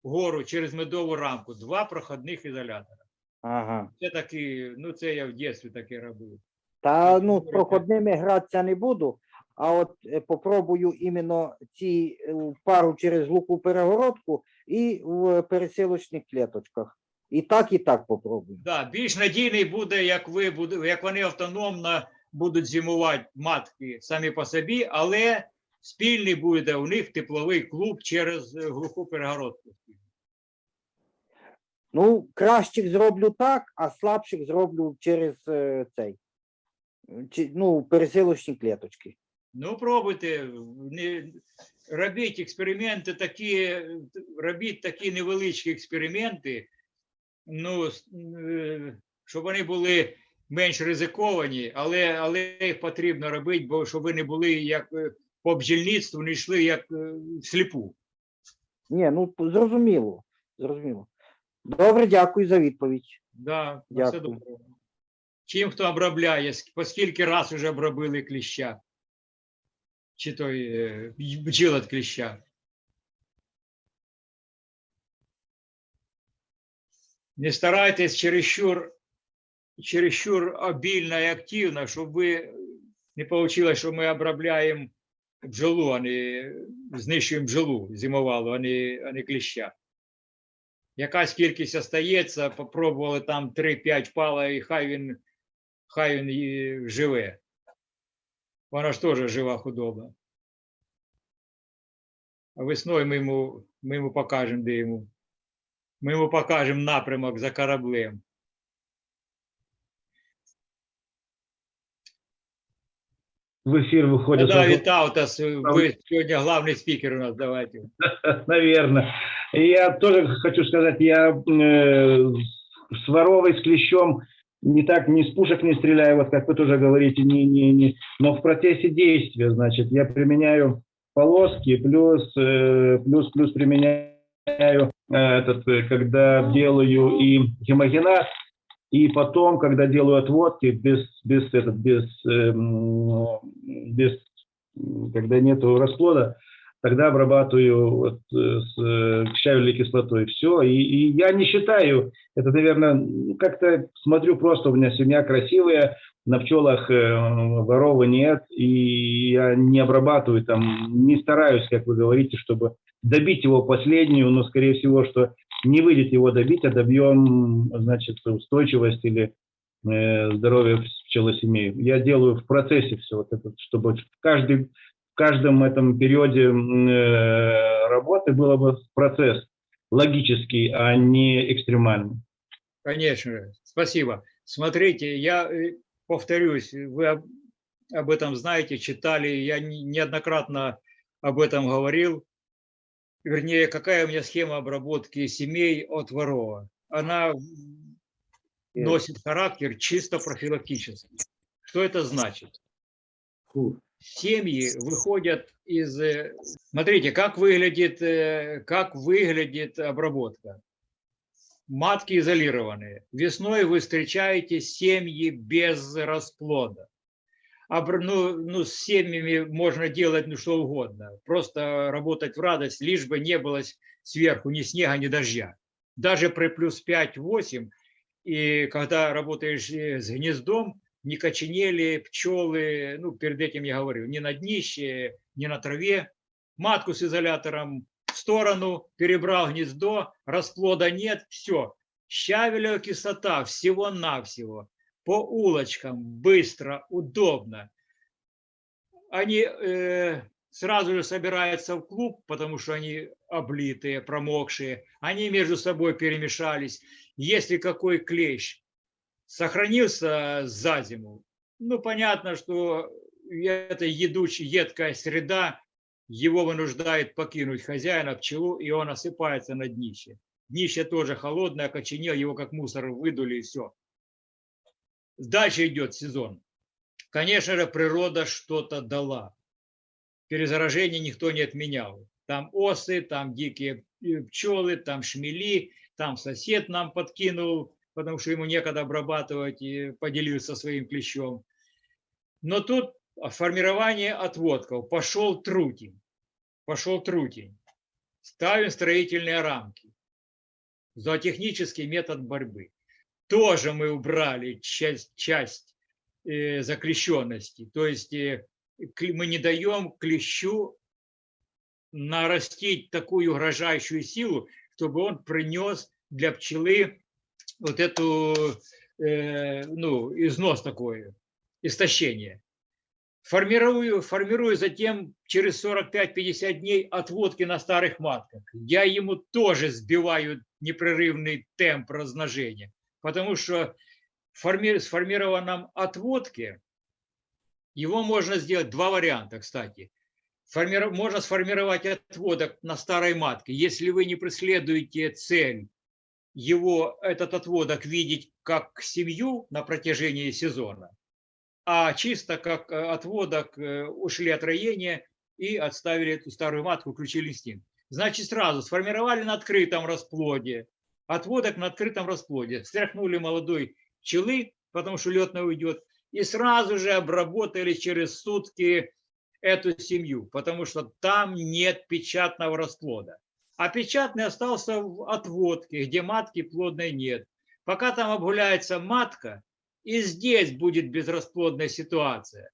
вгору через медову рамку, два проходних ізолятора. Ага. Це такі, ну це я в дитинстві таке робив. Та ну, з проходними гратися не буду, а от е, попробую іменно ці е, пару через луку перегородку і в пересилочних клеточках. І так, і так попробую. Да, більш надійний буде, як ви як вони автономно будуть зимувати матки самі по собі, але спільний буде у них тепловий клуб через е, глуху перегородку. Ну, кращих зроблю так, а слабших зроблю через е, цей. ну, пересилочні клеточки. Ну, пробуйте, не, робіть експерименти такі, робіть такі невеличкі експерименти, ну, е, щоб вони були менш ризиковані, але, але їх потрібно робити, бо щоб ви не були як по бджільництву, не йшли як е, всліпу. Ні, ну зрозуміло. Зрозуміло. Добре, дякую за відповідь. Да, на все добре. Чим хто обробляє, по скільки раз вже обробили кліща? Чи той е, бджіл від кліща? Не старайтесь чересчур, чересчур обильно і активно, щоб ви не вийшло, що ми обробляємо бджолу, а не знищуємо бджолу зимовалу, а не, а не кліща. Якась кількість остається, попробували там 3-5 пала, і хай він, хай він живе. Вона ж теж жива худоба. А весною ми йому, ми йому покажемо, де йому. Ми йому покажемо напрямок за кораблем. В эфир выходит... Да, Витаутас, вы сегодня главный спикер у нас, давайте. [laughs] Наверное. Я тоже хочу сказать, я э, с воровой, с клещом не так, не с пушек не стреляю, вот как вы тоже говорите, не, не, не, но в процессе действия, значит, я применяю полоски, плюс, э, плюс, плюс применяю э, этот, э, когда делаю и гемогеназ, и потом, когда делаю отводки, без, без, этот, без, эм, без, когда нету расплода, тогда обрабатываю вот, э, с э, щавелевой кислотой. Все. И, и я не считаю, это, наверное, как-то смотрю просто, у меня семья красивая, на пчелах э, ворова нет, и я не обрабатываю там, не стараюсь, как вы говорите, чтобы добить его последнюю, но, скорее всего, что не выйдет его добить, а добьем, значит, устойчивость или э, здоровье пчелосемей. Я делаю в процессе все вот это, чтобы каждый, в каждом этом периоде э, работы было бы процесс логический, а не экстремальный. Конечно, спасибо. Смотрите, я э, повторюсь, вы об, этом знаете, читали, я не- неоднократно об этом говорил. Вернее, какая у меня схема обработки семей от ворова. Она носит характер чисто профилактический. Что это значит? Семьи выходят из... э, Смотрите, как выглядит, э, как выглядит обработка. матки изолированные. Весной вы встречаете семьи без расплода. Ну, ну, с семьями можно делать ну, что угодно. Просто работать в радость, лишь бы не было сверху ни снега, ни дождя. Даже при плюс 5-8, и когда работаешь э, с гнездом, не коченели пчелы, ну, перед этим я говорил, ни на днище, ни на траве. Матку с изолятором в сторону, перебрал гнездо, расплода нет, все. Щавелевая кислота всего-навсего по улочкам, быстро, удобно. Они э, сразу же собираются в клуб, потому что они облитые, промокшие. Они между собой перемешались. Если какой клещ сохранился за зиму, ну, понятно, что это едучая, едкая среда его вынуждает покинуть хозяина, пчелу, и он осыпается на днище. Днище тоже холодное, окоченел, его как мусор выдули, и все. Дальше идет сезон. Конечно же, природа что-то дала. Перезаражение никто не отменял. Там осы, там дикие э, пчелы, там шмели, там сосед нам подкинул, потому что ему некогда обрабатывать и поделился своим клещом. Но тут формирование отводков. Пошел трутень. Пошел трутень. Ставим строительные рамки. Зоотехнический метод борьбы. Тоже мы убрали часть, часть э, заклещенности. То есть э, мы не даем клещу нарастить такую угрожающую силу, чтобы он принес для пчелы вот эту, э, ну, износ такой, истощение. Формирую, формирую затем через 45-50 дней отводки на старых матках. Я ему тоже сбиваю непрерывный темп размножения, потому что сформированном отводке его можно сделать два варианта, кстати. Можно сформировать отводок на старой матке, если вы не преследуете цель его, этот отводок, видеть как семью на протяжении сезона, а чисто как э, отводок э, ушли от роения и отставили эту старую матку, включили инстинкт. Значит, сразу сформировали на открытом расплоде, отводок на открытом расплоде, стряхнули молодой пчелы, потому что летная уйдет, и сразу же обработали через сутки эту семью, потому что там нет печатного расплода. А печатный остался в отводке, где матки плодной нет. Пока там обгуляется матка, и здесь будет безрасплодная ситуация.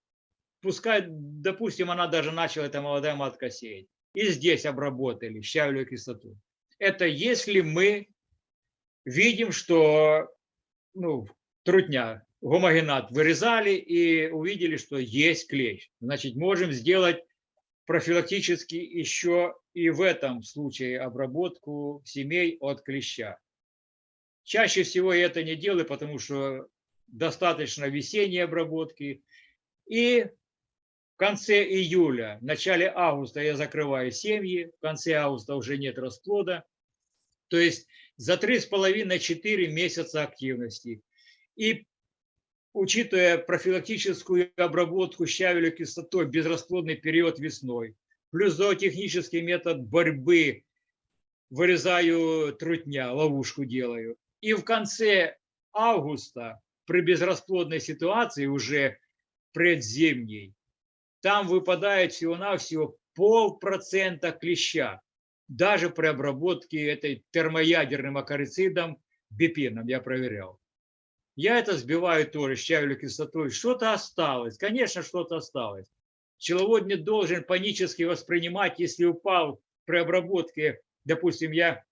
Пускай, допустим, она даже начала, эта молодая матка сеять. И здесь обработали щавелевую кислоту. Это если мы видим, что ну, трутня, гомогенат вырезали и увидели, что есть клещ. Значит, можем сделать профилактически еще и в этом случае обработку семей от клеща. Чаще всего я это не делаю, потому что достаточно весенней обработки. И в конце июля, в начале августа я закрываю семьи, в конце августа уже нет расплода. То есть за 3,5-4 месяца активности. И учитывая профилактическую обработку щавелевой кислотой, безрасплодный период весной, плюс зоотехнический метод борьбы, вырезаю трутня, ловушку делаю. И в конце августа при безрасплодной ситуации уже предзимней, там выпадает всего-навсего полпроцента клеща. Даже при обработке этой термоядерным акарицидом бипином я проверял. Я это сбиваю тоже щавелевой кислотой. Что-то осталось. Конечно, что-то осталось. Пчеловод не должен панически воспринимать, если упал при обработке. Допустим, я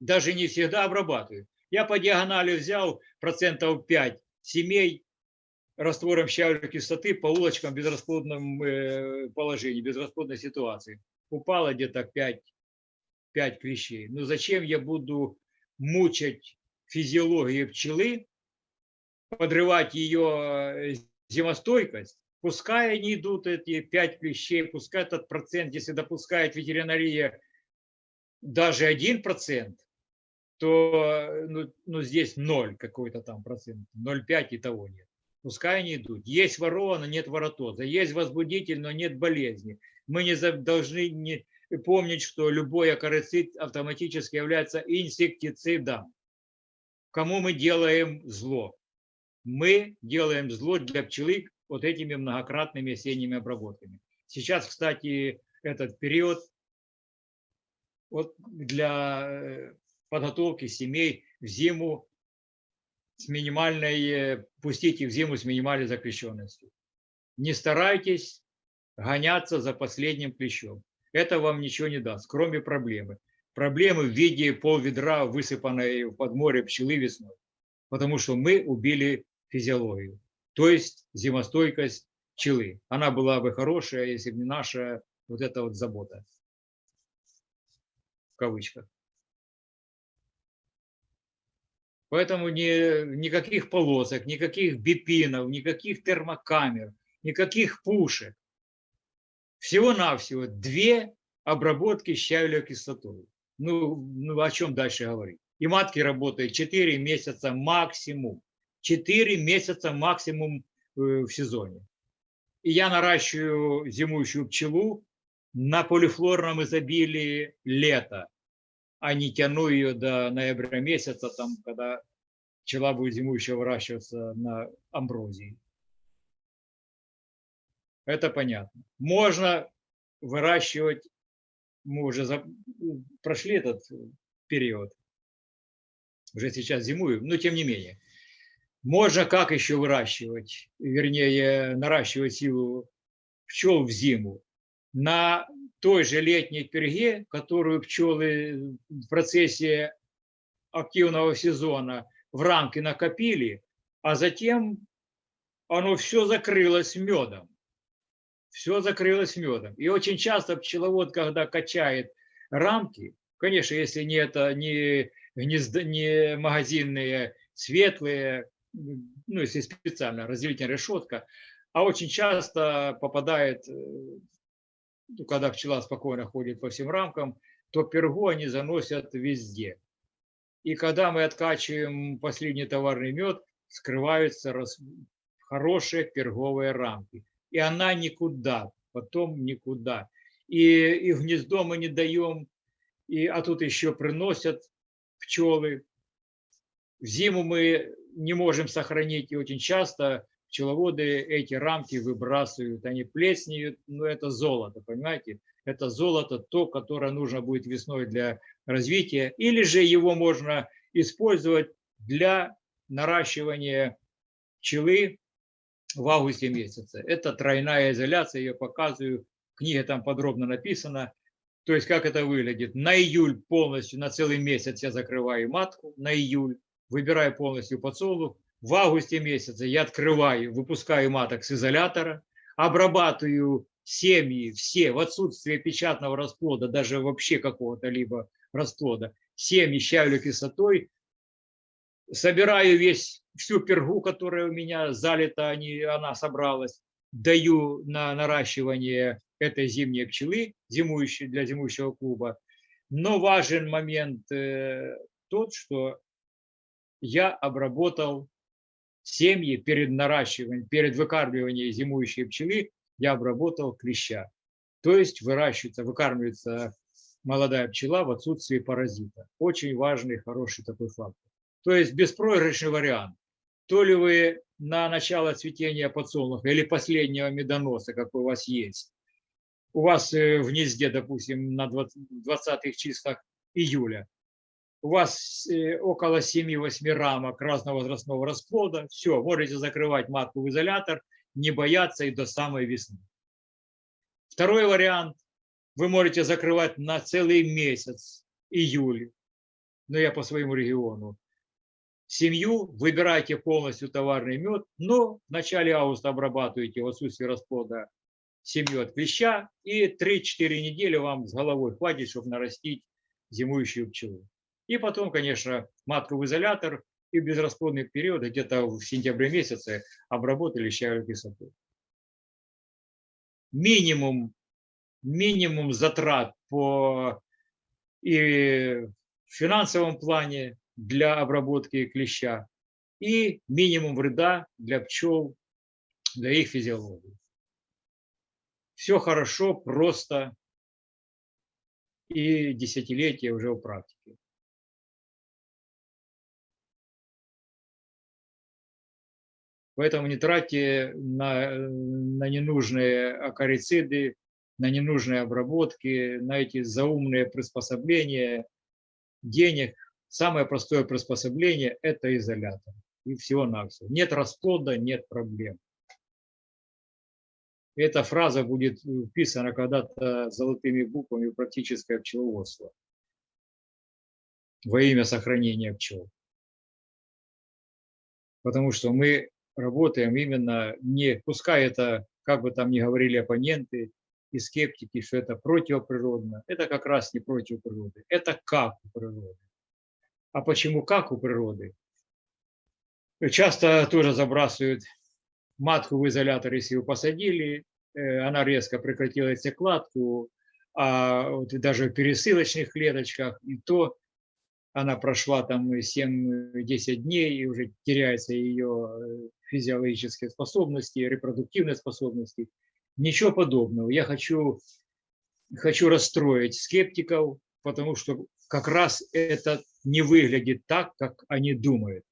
даже не всегда обрабатываю. Я по диагонали взял процентов 5 семей раствором щавелевой кислоты по улочкам в безрасплодном э, положении, безрасплодной ситуации. Упало где-то 5, 5 клещей. Ну зачем я буду мучать физиологию пчелы, подрывать ее зимостойкость, пускай они идут, эти 5 клещей, пускай этот процент, если допускает ветеринария даже 1%, то ну, ну, здесь 0 какой-то там процент, 0,5 и того нет. Пускай они идут. Есть ворона, нет воротоза. Есть возбудитель, но нет болезни. Мы не должны не помнить, что любой акарицид автоматически является инсектицидом. кому мы делаем зло? Мы делаем зло для пчелы вот этими многократными осенними обработками. Сейчас, кстати, этот период вот для э, подготовки семей в зиму с минимальной, э, пустить их в зиму с минимальной закрещенностью. Не старайтесь гоняться за последним клещом. Это вам ничего не даст, кроме проблемы. Проблемы в виде полведра, высыпанной в подморье пчелы весной. Потому что мы убили физиологию, то есть зимостойкость пчелы. Она была бы хорошая, если бы не наша вот эта вот забота. В кавычках. Поэтому ни, никаких полосок, никаких бипинов, никаких термокамер, никаких пушек. Всего-навсего две обработки щавелевой кислотой. Ну, ну, о чем дальше говорить? И матки работают 4 месяца максимум. 4 месяца максимум э, в сезоне. И я наращиваю зимующую пчелу на полифлорном изобилии лета, а не тяну ее до ноября месяца, там, когда пчела будет зимующая выращиваться на амброзии. Это понятно. Можно выращивать, мы уже за, прошли этот период, уже сейчас зимую, но тем не менее. Можно как еще выращивать, вернее, наращивать силу пчел в зиму? На той же летней перге, которую пчелы в процессе активного сезона в рамки накопили, а затем оно все закрылось медом все закрылось медом. И очень часто пчеловод, когда качает рамки, конечно, если не это не, гнездо, не магазинные светлые, ну, если специально разделительная решетка, а очень часто попадает, э, ну, когда пчела спокойно ходит по всем рамкам, то пергу они заносят везде. И когда мы откачиваем последний товарный мед, скрываются хорошие перговые рамки и она никуда, потом никуда. И, и гнездо мы не даем, и, а тут еще приносят пчелы. В зиму мы не можем сохранить, и очень часто пчеловоды эти рамки выбрасывают, они плеснеют, но это золото, понимаете? Это золото, то, которое нужно будет весной для развития, или же его можно использовать для наращивания пчелы в августе месяце. Это тройная изоляция, я показываю, в книге там подробно написано. То есть как это выглядит. На июль полностью, на целый месяц я закрываю матку, на июль, выбираю полностью подсолнух. В августе месяце я открываю, выпускаю маток с изолятора, обрабатываю семьи все в отсутствие печатного расплода, даже вообще какого-то либо расплода, семьи щавелю кислотой, собираю весь всю пергу, которая у меня залита, они, она собралась, даю на наращивание этой зимней пчелы, зимующей, для зимующего клуба. Но важен момент э, тот, что я обработал семьи перед наращиванием, перед выкармливанием зимующей пчелы, я обработал клеща. То есть выращивается, выкармливается молодая пчела в отсутствии паразита. Очень важный, хороший такой фактор. То есть беспроигрышный вариант. То ли вы на начало цветения подсолнуха или последнего медоноса, какой у вас есть, у вас э, в гнезде, допустим, на 20-х числах июля, у вас э, около 7-8 рамок разного возрастного расплода, все, можете закрывать матку в изолятор, не бояться и до самой весны. Второй вариант, вы можете закрывать на целый месяц, июль, но я по своему региону, семью, выбирайте полностью товарный мед, но в начале августа обрабатываете в отсутствии расплода семью от клеща, и 3-4 недели вам с головой хватит, чтобы нарастить зимующую пчелу. И потом, конечно, матку в изолятор и безрасплодный период, где-то в сентябре месяце, обработали щавелевой кислотой. Минимум, минимум затрат по и в финансовом плане, для обработки клеща и минимум вреда для пчел, для их физиологии. Все хорошо, просто и десятилетия уже в практике. Поэтому не тратьте на, на ненужные акарициды, на ненужные обработки, на эти заумные приспособления денег. Самое простое приспособление – это изолятор. И всего-навсего. Нет расплода, нет проблем. Эта фраза будет вписана когда-то золотыми буквами практическое пчеловодство во имя сохранения пчел. Потому что мы работаем именно не, пускай это, как бы там ни говорили оппоненты и скептики, что это противоприродно, это как раз не против природы, это как у. А почему как у природы? Часто тоже забрасывают матку в изолятор, если вы посадили, э, она резко прекратила яйцекладку, а вот даже в пересылочных клеточках, и то она прошла там 7-10 дней, и уже теряются ее физиологические способности, репродуктивные способности. Ничего подобного. Я хочу, хочу расстроить скептиков, потому что как раз это не выглядит так, как они думают.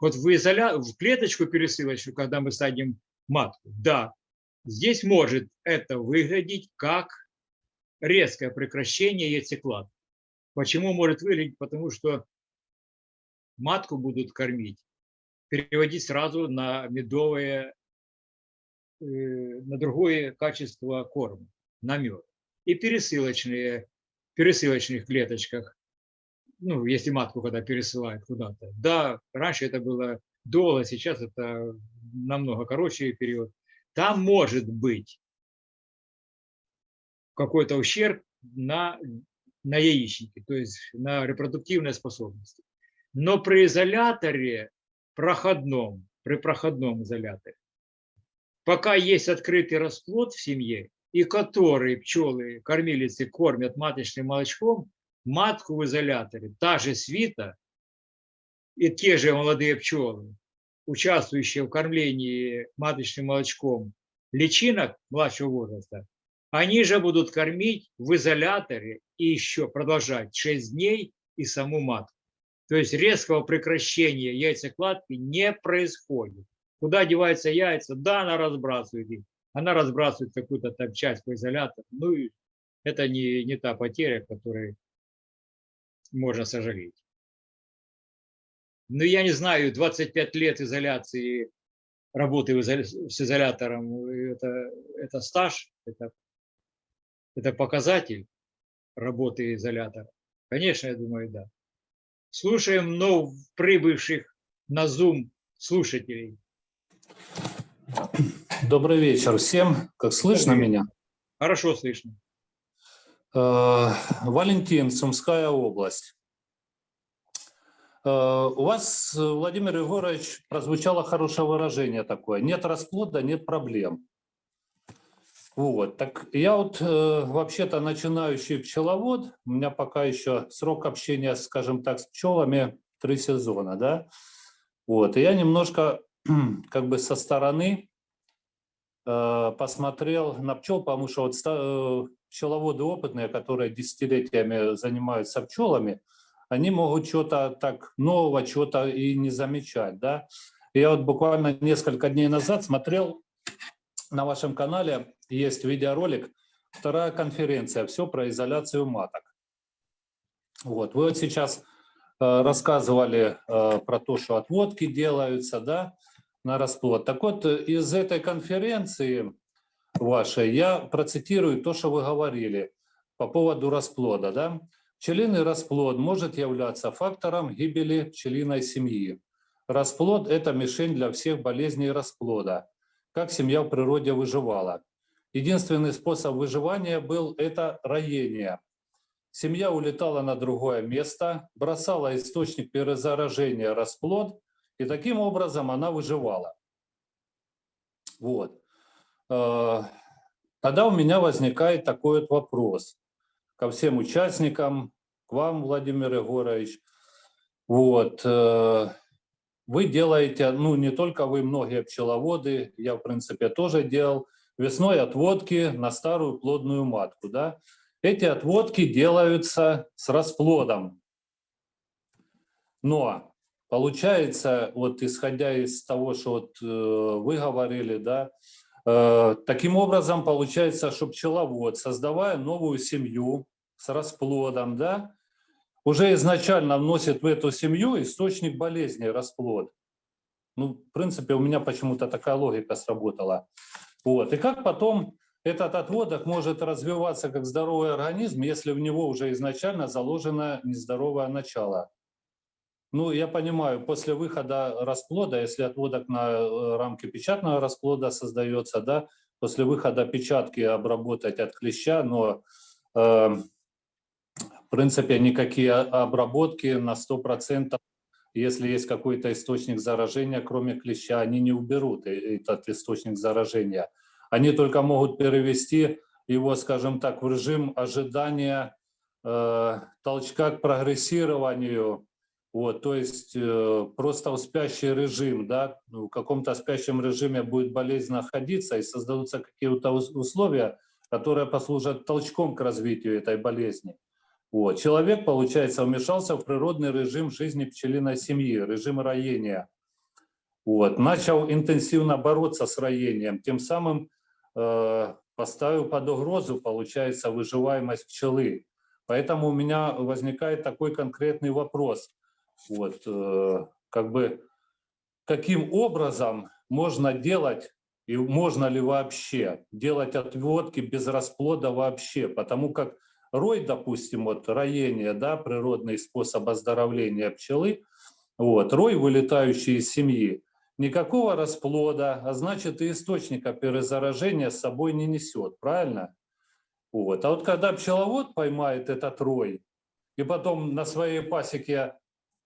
Вот в, изоля... в клеточку пересылочную, когда мы садим матку, да, здесь может это выглядеть как резкое прекращение яйцекладки. Почему может выглядеть? Потому что матку будут кормить, переводить сразу на медовое, э, на другое качество корма, на мед. И пересылочные, пересылочных клеточках, ну, если матку когда пересылают куда-то. Да, раньше это было долго, сейчас это намного короче период. Там может быть какой-то ущерб на на яичнике, то есть на репродуктивные способности. Но при изоляторе проходном, при проходном изоляторе, пока есть открытый расплод в семье, и который пчелы, кормилицы кормят маточным молочком, матку в изоляторе, та же свита и те же молодые пчелы, участвующие в кормлении маточным молочком личинок младшего возраста, они же будут кормить в изоляторе и еще продолжать 6 дней и саму матку. То есть резкого прекращения яйцекладки не происходит. Куда деваются яйца? Да, она разбрасывает их. Она разбрасывает какую-то там часть по изолятору. Ну, и это не, не та потеря, которой можно сожалеть. Но я не знаю, 25 лет изоляции, работы с изолятором, это, это стаж, это это показатель работы изолятора? Конечно, я думаю, да. Слушаем вновь прибывших на Zoom слушателей. Добрый вечер всем. Как слышно Добрый меня? Хорошо слышно. Э, Валентин, Сумская область. Э, У вас, Владимир Егорович, прозвучало хорошее выражение такое. Нет расплода, нет проблем. Вот, так я вот э, вообще-то начинающий пчеловод, у меня пока еще срок общения, скажем так, с пчелами три сезона, да, вот, и я немножко [clears throat] как бы со стороны посмотрел на пчел, потому что вот э, пчеловоды опытные, которые десятилетиями занимаются пчелами, они могут что-то так нового, что-то и не замечать, да. Я вот буквально несколько дней назад смотрел на вашем канале есть видеоролик, вторая конференция, все про изоляцию маток. Вот, вы вот сейчас э, рассказывали э, про то, что отводки делаются, да, на расплод. Так вот, из этой конференции вашей я процитирую то, что вы говорили по поводу расплода, да. Пчелиный расплод может являться фактором гибели пчелиной семьи. Расплод – это мишень для всех болезней расплода как семья в природе выживала. Единственный способ выживания был это роение. Семья улетала на другое место, бросала источник перезаражения расплод, и таким образом она выживала. Вот. Э, тогда у меня возникает такой вот вопрос ко всем участникам, к вам, Владимир Егорович. Вот. Э, вы делаете, ну не только вы, многие пчеловоды, я в принципе тоже делал, весной отводки на старую плодную матку. Да? Эти отводки делаются с расплодом. Но Получается, вот исходя из того, что вот э, вы говорили, да, э, таким образом получается, что пчеловод, создавая новую семью с расплодом, да, уже изначально вносит в эту семью источник болезни расплод. Ну, в принципе, у меня почему-то такая логика сработала. Вот. И как потом этот отводок может развиваться как здоровый организм, если в него уже изначально заложено нездоровое начало? Ну, я понимаю, после выхода расплода, если отводок на э, рамке печатного расплода создается, да, после выхода печатки обработать от клеща, но э, в принципе никакие обработки на 100%, если есть какой-то источник заражения, кроме клеща, они не уберут э- этот источник заражения. Они только могут перевести его, скажем так, в режим ожидания э, толчка к прогрессированию, вот, то есть э, просто в спящий режим, да, ну, в каком-то спящем режиме будет болезнь находиться и создадутся какие-то ус- условия, которые послужат толчком к развитию этой болезни. Вот. Человек, получается, вмешался в природный режим жизни пчелиной семьи, режим роения. Вот. Начал интенсивно бороться с роением, тем самым э, поставил под угрозу, получается, выживаемость пчелы. Поэтому у меня возникает такой конкретный вопрос. Вот, э, как бы, каким образом можно делать, и можно ли вообще делать отводки без расплода вообще? Потому как рой, допустим, вот роение, да, природный способ оздоровления пчелы, вот, рой, вылетающий из семьи, никакого расплода, а значит и источника перезаражения с собой не несет, правильно? Вот. А вот когда пчеловод поймает этот рой и потом на своей пасеке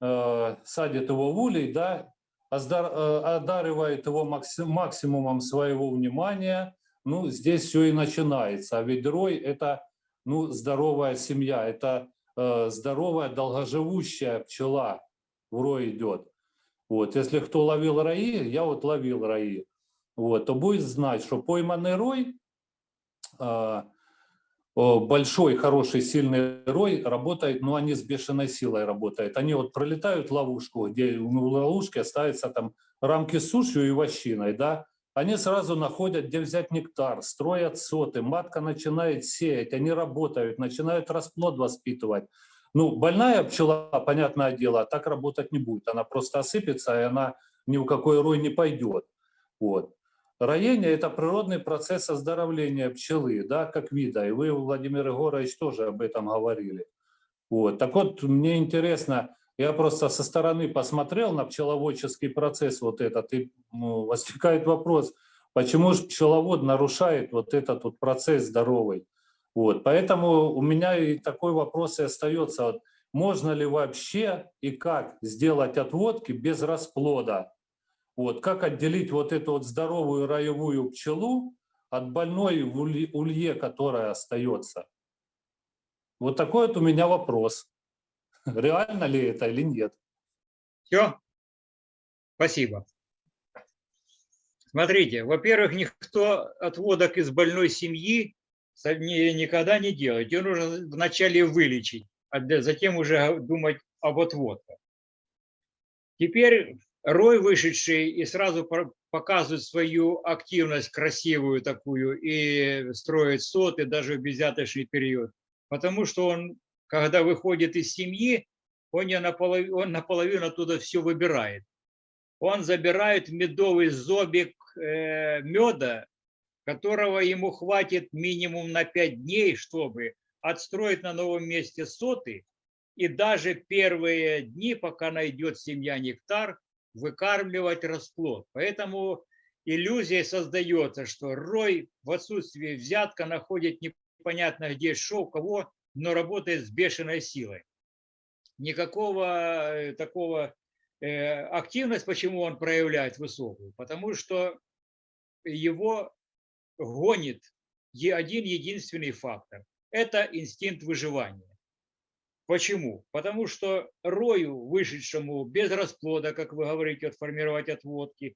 садит его в улей, да, э, одаривает его макси- максимумом своего внимания, ну, здесь все и начинается. А ведь рой – это ну, здоровая семья, это э, здоровая, долгоживущая пчела в рой идет. Вот, если кто ловил раи, я вот ловил раи, вот, то будет знать, что пойманный рой, о, большой, хороший, сильный рой работает, но они с бешеной силой работают. Они вот пролетают ловушку, где в ловушке ставятся там рамки с сушью и вощиной, да, они сразу находят, где взять нектар, строят соты, матка начинает сеять, они работают, начинают расплод воспитывать. Ну, больная пчела, понятное дело, так работать не будет. Она просто осыпется, и она ни в какой рой не пойдет. Вот. Роение – это природный процесс оздоровления пчелы, да, как вида. И вы, Владимир Егорович, тоже об этом говорили. Вот. Так вот, мне интересно, я просто со стороны посмотрел на пчеловодческий процесс вот этот, и ну, возникает вопрос, почему же пчеловод нарушает вот этот вот процесс здоровый? Вот. Поэтому у меня и такой вопрос и остается. Вот, можно ли вообще и как сделать отводки без расплода? Вот, как отделить вот эту вот здоровую роевую пчелу от больной улье, которая остается? Вот такой вот у меня вопрос. [laughs] Реально ли это или нет? Все? Спасибо. Смотрите, во-первых, никто отводок из больной семьи никогда не делает. Ее нужно вначале вылечить, а затем уже думать об отводках. Теперь рой вышедший и сразу показывает свою активность красивую такую и строит соты даже в безяточный период. Потому что он, когда выходит из семьи, он, не наполовину, он наполовину оттуда все выбирает. Он забирает медовый зобик э, меда, которого ему хватит минимум на 5 дней, чтобы отстроить на новом месте соты, и даже первые дни, пока найдет семья нектар, выкармливать расплод. Поэтому иллюзия создается, что рой в отсутствии взятка находит непонятно где что, у кого, но работает с бешеной силой. Никакого э, такого э, активность, почему он проявляет высокую? Потому что его гонит один единственный фактор. Это инстинкт выживания. Почему? Потому что рою, вышедшему без расплода, как вы говорите, отформировать отводки,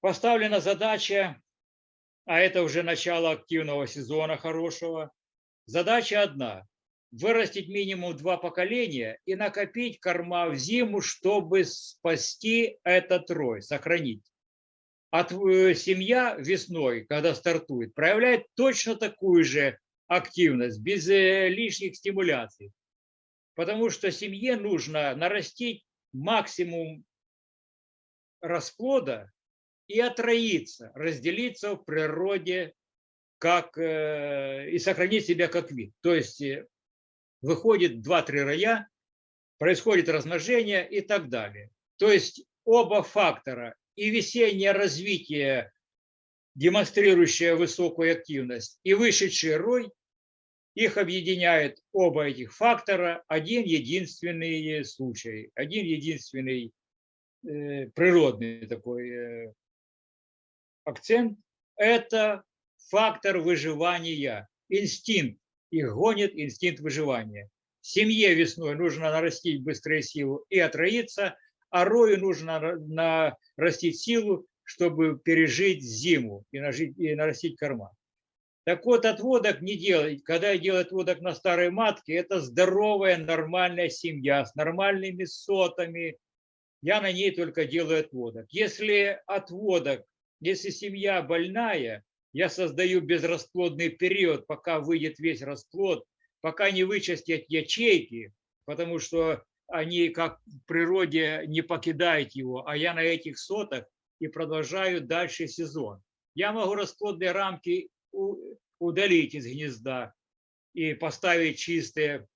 поставлена задача, а это уже начало активного сезона хорошего, задача одна вырастить минимум два поколения и накопить корма в зиму, чтобы спасти этот рой, сохранить. А тв- семья весной, когда стартует, проявляет точно такую же активность, без э, лишних стимуляций. Потому что семье нужно нарастить максимум расплода и отроиться, разделиться в природе как, э, и сохранить себя как вид. То есть э, выходит 2-3 роя, происходит размножение и так далее. То есть оба фактора и весеннее развитие, демонстрирующее высокую активность, и вышедший рой, их объединяет оба этих фактора один единственный случай, один единственный э, природный такой э, акцент – это фактор выживания, инстинкт. Их гонит инстинкт выживания. Семье весной нужно нарастить быструю силу и отроиться, а рою нужно на- нарастить силу, чтобы пережить зиму и, нарастить корма. Так вот, отводок не делать. Когда делают отводок на старой матке, это здоровая, нормальная семья с нормальными сотами. Я на ней только делаю отводок. Если отводок, если семья больная, я создаю безрасплодный период, пока выйдет весь расплод, пока не вычистят ячейки, потому что они как в природе не покидают его, а я на этих сотах и продолжаю дальше сезон. Я могу расплодные рамки удалить из гнезда и поставить чистые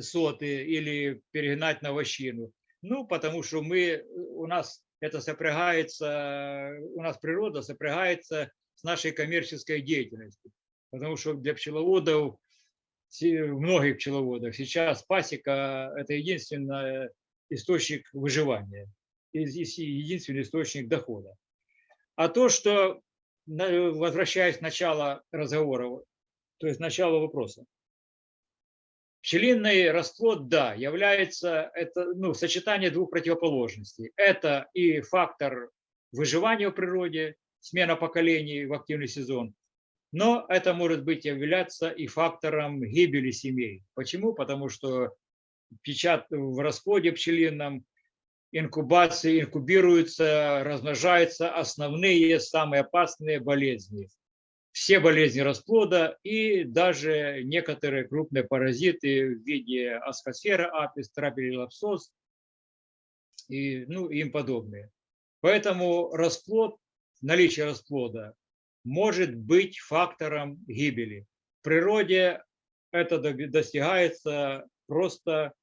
соты или перегнать на вощину. Ну, потому что мы, у нас это сопрягается, у нас природа сопрягается с нашей коммерческой деятельностью. Потому что для пчеловодов, многих пчеловодов, сейчас пасека – это единственный источник выживания, единственный источник дохода. А то, что, возвращаясь к началу разговора, то есть начало вопроса, Пчелиный расплод, да, является это, ну, сочетание двух противоположностей. Это и фактор выживания в природе, смена поколений в активный сезон, но это может быть являться и фактором гибели семей. Почему? Потому что печат в расплоде пчелином, инкубации инкубируются, размножаются основные, самые опасные болезни все болезни расплода и даже некоторые крупные паразиты в виде асхосфера апис, трапелилапсоз и ну, им подобные. Поэтому расплод, наличие расплода может быть фактором гибели. В природе это достигается просто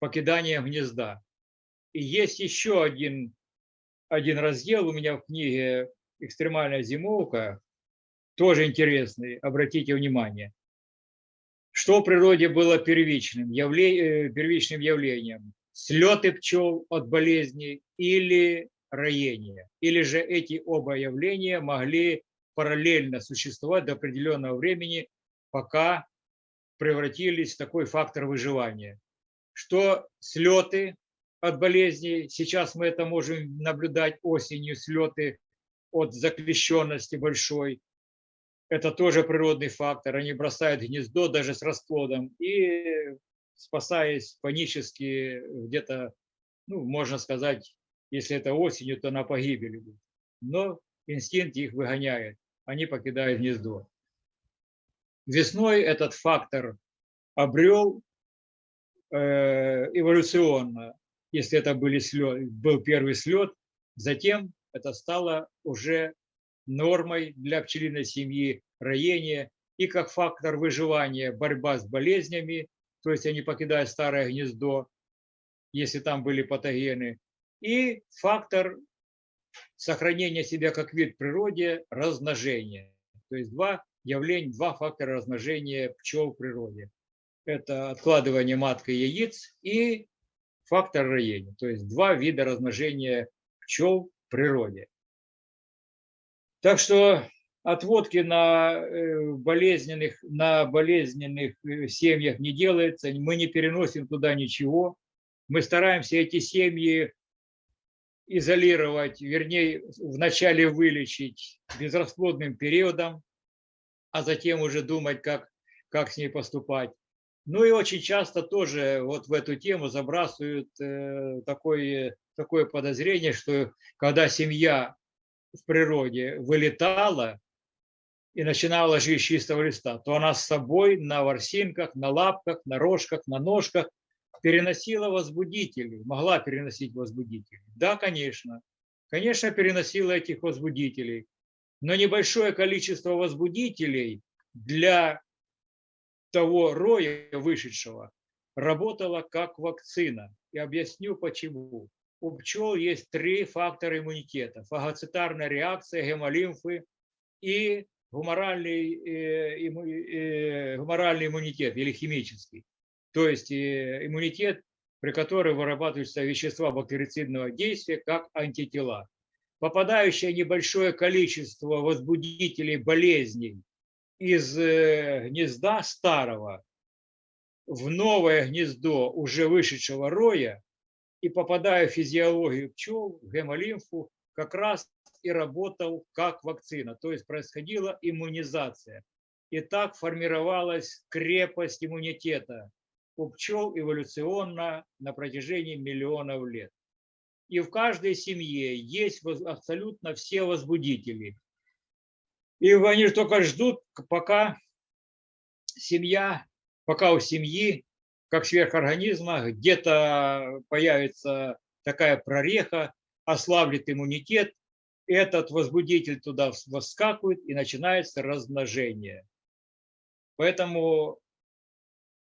покиданием гнезда. Есть еще один, один раздел у меня в книге «Экстремальная зимовка», тоже интересный, обратите внимание. Что в природе было первичным, явле- э, первичным явлением? Слеты пчел от болезней или роение? Или же эти оба явления могли параллельно существовать до определенного времени, пока превратились в такой фактор выживания? Что слеты от болезней, сейчас мы это можем наблюдать осенью, слеты от заклещенности большой, это тоже природный фактор. Они бросают гнездо даже с расплодом и, спасаясь панически, где-то, ну, можно сказать, если это осенью, то на погибели. Но инстинкт их выгоняет, они покидают гнездо. Весной этот фактор обрел э, эволюционно, если это были слет, был первый слет, затем это стало уже нормой для пчелиной семьи роение и как фактор выживания борьба с болезнями, то есть они покидают старое гнездо, если там были патогены, и фактор сохранения себя как вид природе размножения. То есть два явления, два фактора размножения пчел в природе. Это откладывание маткой яиц и фактор роения. То есть два вида размножения пчел в природе. Так что отводки на э, болезненных, на болезненных э, семьях не делается, мы не переносим туда ничего. Мы стараемся эти семьи изолировать, вернее, вначале вылечить безрасплодным периодом, а затем уже думать, как, как с ней поступать. Ну и очень часто тоже вот в эту тему забрасывают э, такое, такое подозрение, что когда семья в природе вылетала и начинала жить с чистого листа, то она с собой на ворсинках, на лапках, на рожках, на ножках переносила возбудители, могла переносить возбудители. Да, конечно. Конечно, переносила этих возбудителей. Но небольшое количество возбудителей для того роя вышедшего работало как вакцина. И объясню почему. У пчел есть три фактора иммунитета. Фагоцитарная реакция, гемолимфы и гуморальный, э, э, гуморальный иммунитет или химический. То есть э, иммунитет, при котором вырабатываются вещества бактерицидного действия, как антитела. Попадающее небольшое количество возбудителей болезней из э, гнезда старого в новое гнездо уже вышедшего роя и попадая в физиологию пчел, в гемолимфу, как раз и работал как вакцина. То есть происходила иммунизация. И так формировалась крепость иммунитета у пчел эволюционно на протяжении миллионов лет. И в каждой семье есть абсолютно все возбудители. И они ж только ждут, пока семья, пока у семьи, как сверхорганизма, где-то появится такая прореха, ослаблет иммунитет, этот возбудитель туда воскакивает и начинается размножение. Поэтому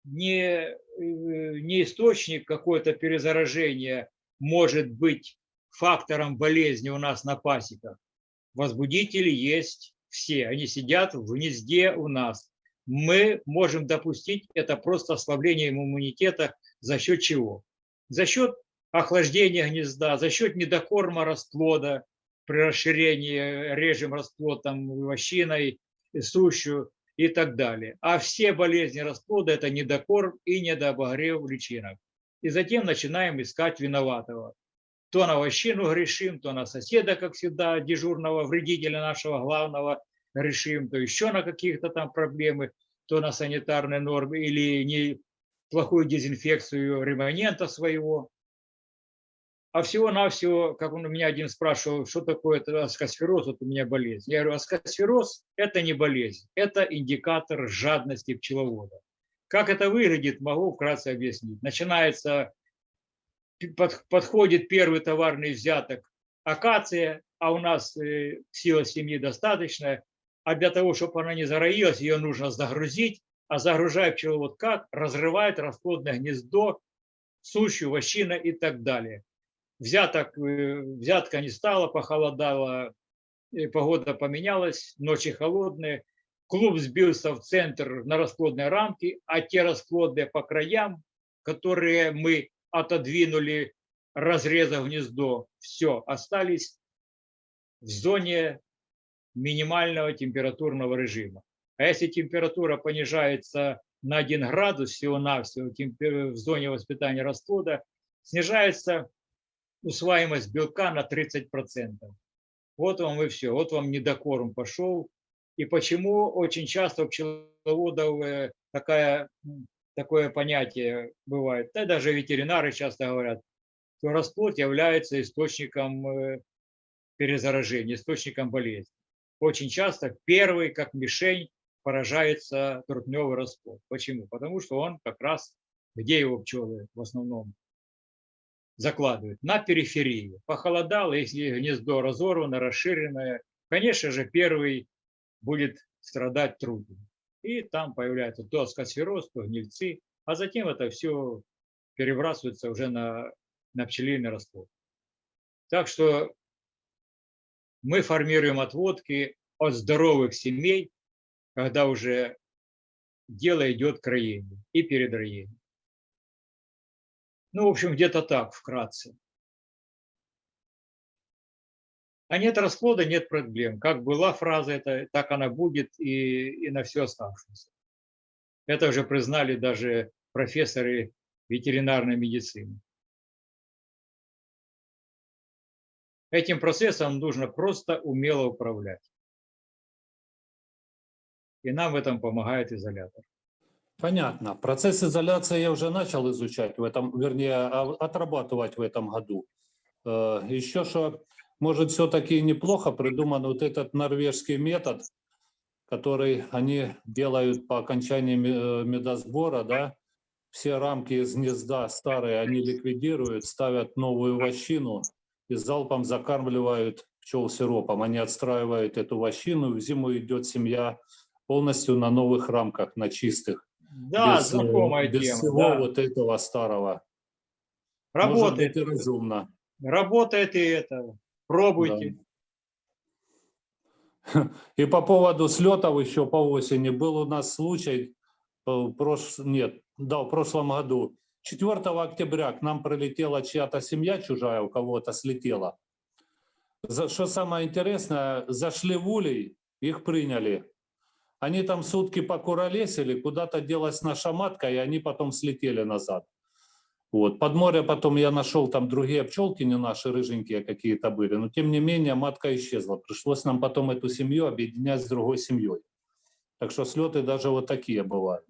не, э, не источник какое-то перезаражения может быть фактором болезни у нас на пасеках. Возбудители есть все, они сидят в гнезде у нас. Мы можем допустить это просто ослабление иммунитета за счет чего? За счет охлаждения гнезда, за счет недокорма расплода, при расширении режем расплод там вощиной, сущую и так далее. А все болезни расплода – это недокорм и недообогрев личинок. И затем начинаем искать виноватого. То на вощину грешим, то на соседа, как всегда, дежурного вредителя нашего главного грешим, то еще на каких-то там проблемы, то на санитарные нормы или не плохую дезинфекцию ремонента своего. А всего-навсего, как он у меня один спрашивал, что такое это аскосфероз, вот у меня болезнь. Я говорю, аскосфероз – это не болезнь, это индикатор жадности пчеловода. Как это выглядит, могу вкратце объяснить. Начинается, подходит первый товарный взяток акация, а у нас э, сила семьи достаточная, а для того, чтобы она не зароилась, ее нужно загрузить, а загружая пчеловод как? Разрывает расплодное гнездо, сущую, вощина и так далее. Взяток, э, взятка не стала, похолодало, э, погода поменялась, ночи холодные, клуб сбился в центр на расплодной рамке, а те расплодные по краям, которые мы отодвинули, разрезав гнездо, все, остались в зоне минимального температурного режима. А если температура понижается на 1 градус всего-навсего в зоне воспитания расплода, снижается усваиваемость белка на 30%. Вот вам и все, вот вам недокорм пошел. И почему очень часто у пчеловодов э, такая, такое понятие бывает, да даже ветеринары часто говорят, что расплод является источником э, перезаражения, источником болезни. Очень часто первый, как мишень, поражается трутневый расплод. Почему? Потому что он как раз, где его пчелы в основном закладывают? На периферии. Похолодало, если гнездо разорвано, расширенное, конечно же, первый будет страдать трудно. И там появляется то аскосфероз, гнильцы, а затем это все перебрасывается уже на, на пчелиный расплод. Так что мы формируем отводки от здоровых семей, когда уже дело идет к роению и перед роением. Ну, в общем, где-то так, вкратце. А нет расплода, нет проблем. Как была фраза, это, так она будет и, и на все оставшееся. Это уже признали даже профессоры ветеринарной медицины. Этим процессом нужно просто умело управлять. И нам в этом помогает изолятор. Понятно. Процесс изоляции я уже начал изучать в этом, вернее, а- отрабатывать в этом году. Э, Еще что, может, все-таки неплохо придуман вот этот норвежский метод, который они делают по окончании э, медосбора, да, все рамки из гнезда старые они ликвидируют, ставят новую вощину и залпом закармливают пчел сиропом. Они отстраивают эту вощину, в зиму идет семья полностью на новых рамках, на чистых. Да, без, э, знакомая без тема. всего да. вот этого старого. Может Работает, быть и разумно. работает и это. Пробуйте. [laughs] И по поводу слетов еще по осени был у нас случай, э, прош... нет, да, в прошлом году. 4 октября к нам прилетела чья-то семья чужая, у кого-то слетела. За, что самое интересное, зашли в улей, их приняли. Они там сутки покуролесили, куда-то делась наша матка, и они потом слетели назад. Вот. Под море потом я нашел там другие пчелки, не наши, рыженькие какие-то были. Но тем не менее матка исчезла. Пришлось нам потом эту семью объединять с другой семьей. Так что слеты даже вот такие бывают.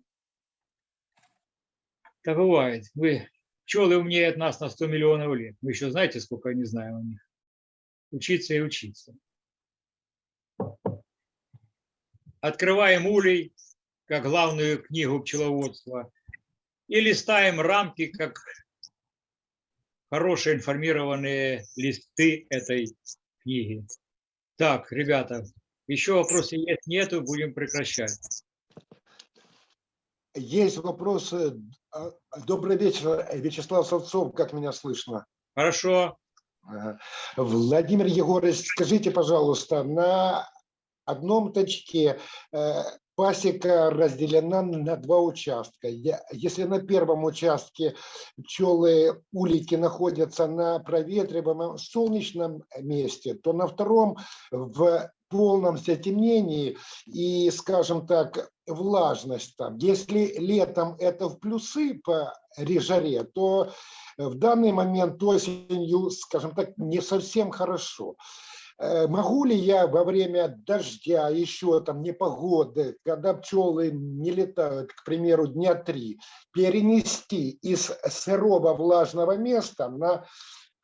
Так бывает. Вы пчелы умнее от нас на 100 миллионов лет. Вы еще знаете, сколько не знаю о них. Учиться и учиться. Открываем улей, как главную книгу пчеловодства, и листаем рамки, как хорошие информированные листы этой книги. Так, ребята, еще вопросы есть, нету, будем прекращать. Есть вопросы. А, Добрый вечер, Вячеслав Савцов, как меня слышно? Хорошо. Владимир Егорович, скажите, пожалуйста, на одном точке э, пасека разделена на два участка. Если на первом участке пчелы, улики находятся на проветриваемом солнечном месте, то на втором в полном затемнении и, скажем так, влажность там. Если летом это в плюсы по режаре, то в данный момент осенью, скажем так, не совсем хорошо. Э, Могу ли я во время дождя, еще там непогоды, когда пчелы не летают, к примеру, дня три, перенести из сырого влажного места на,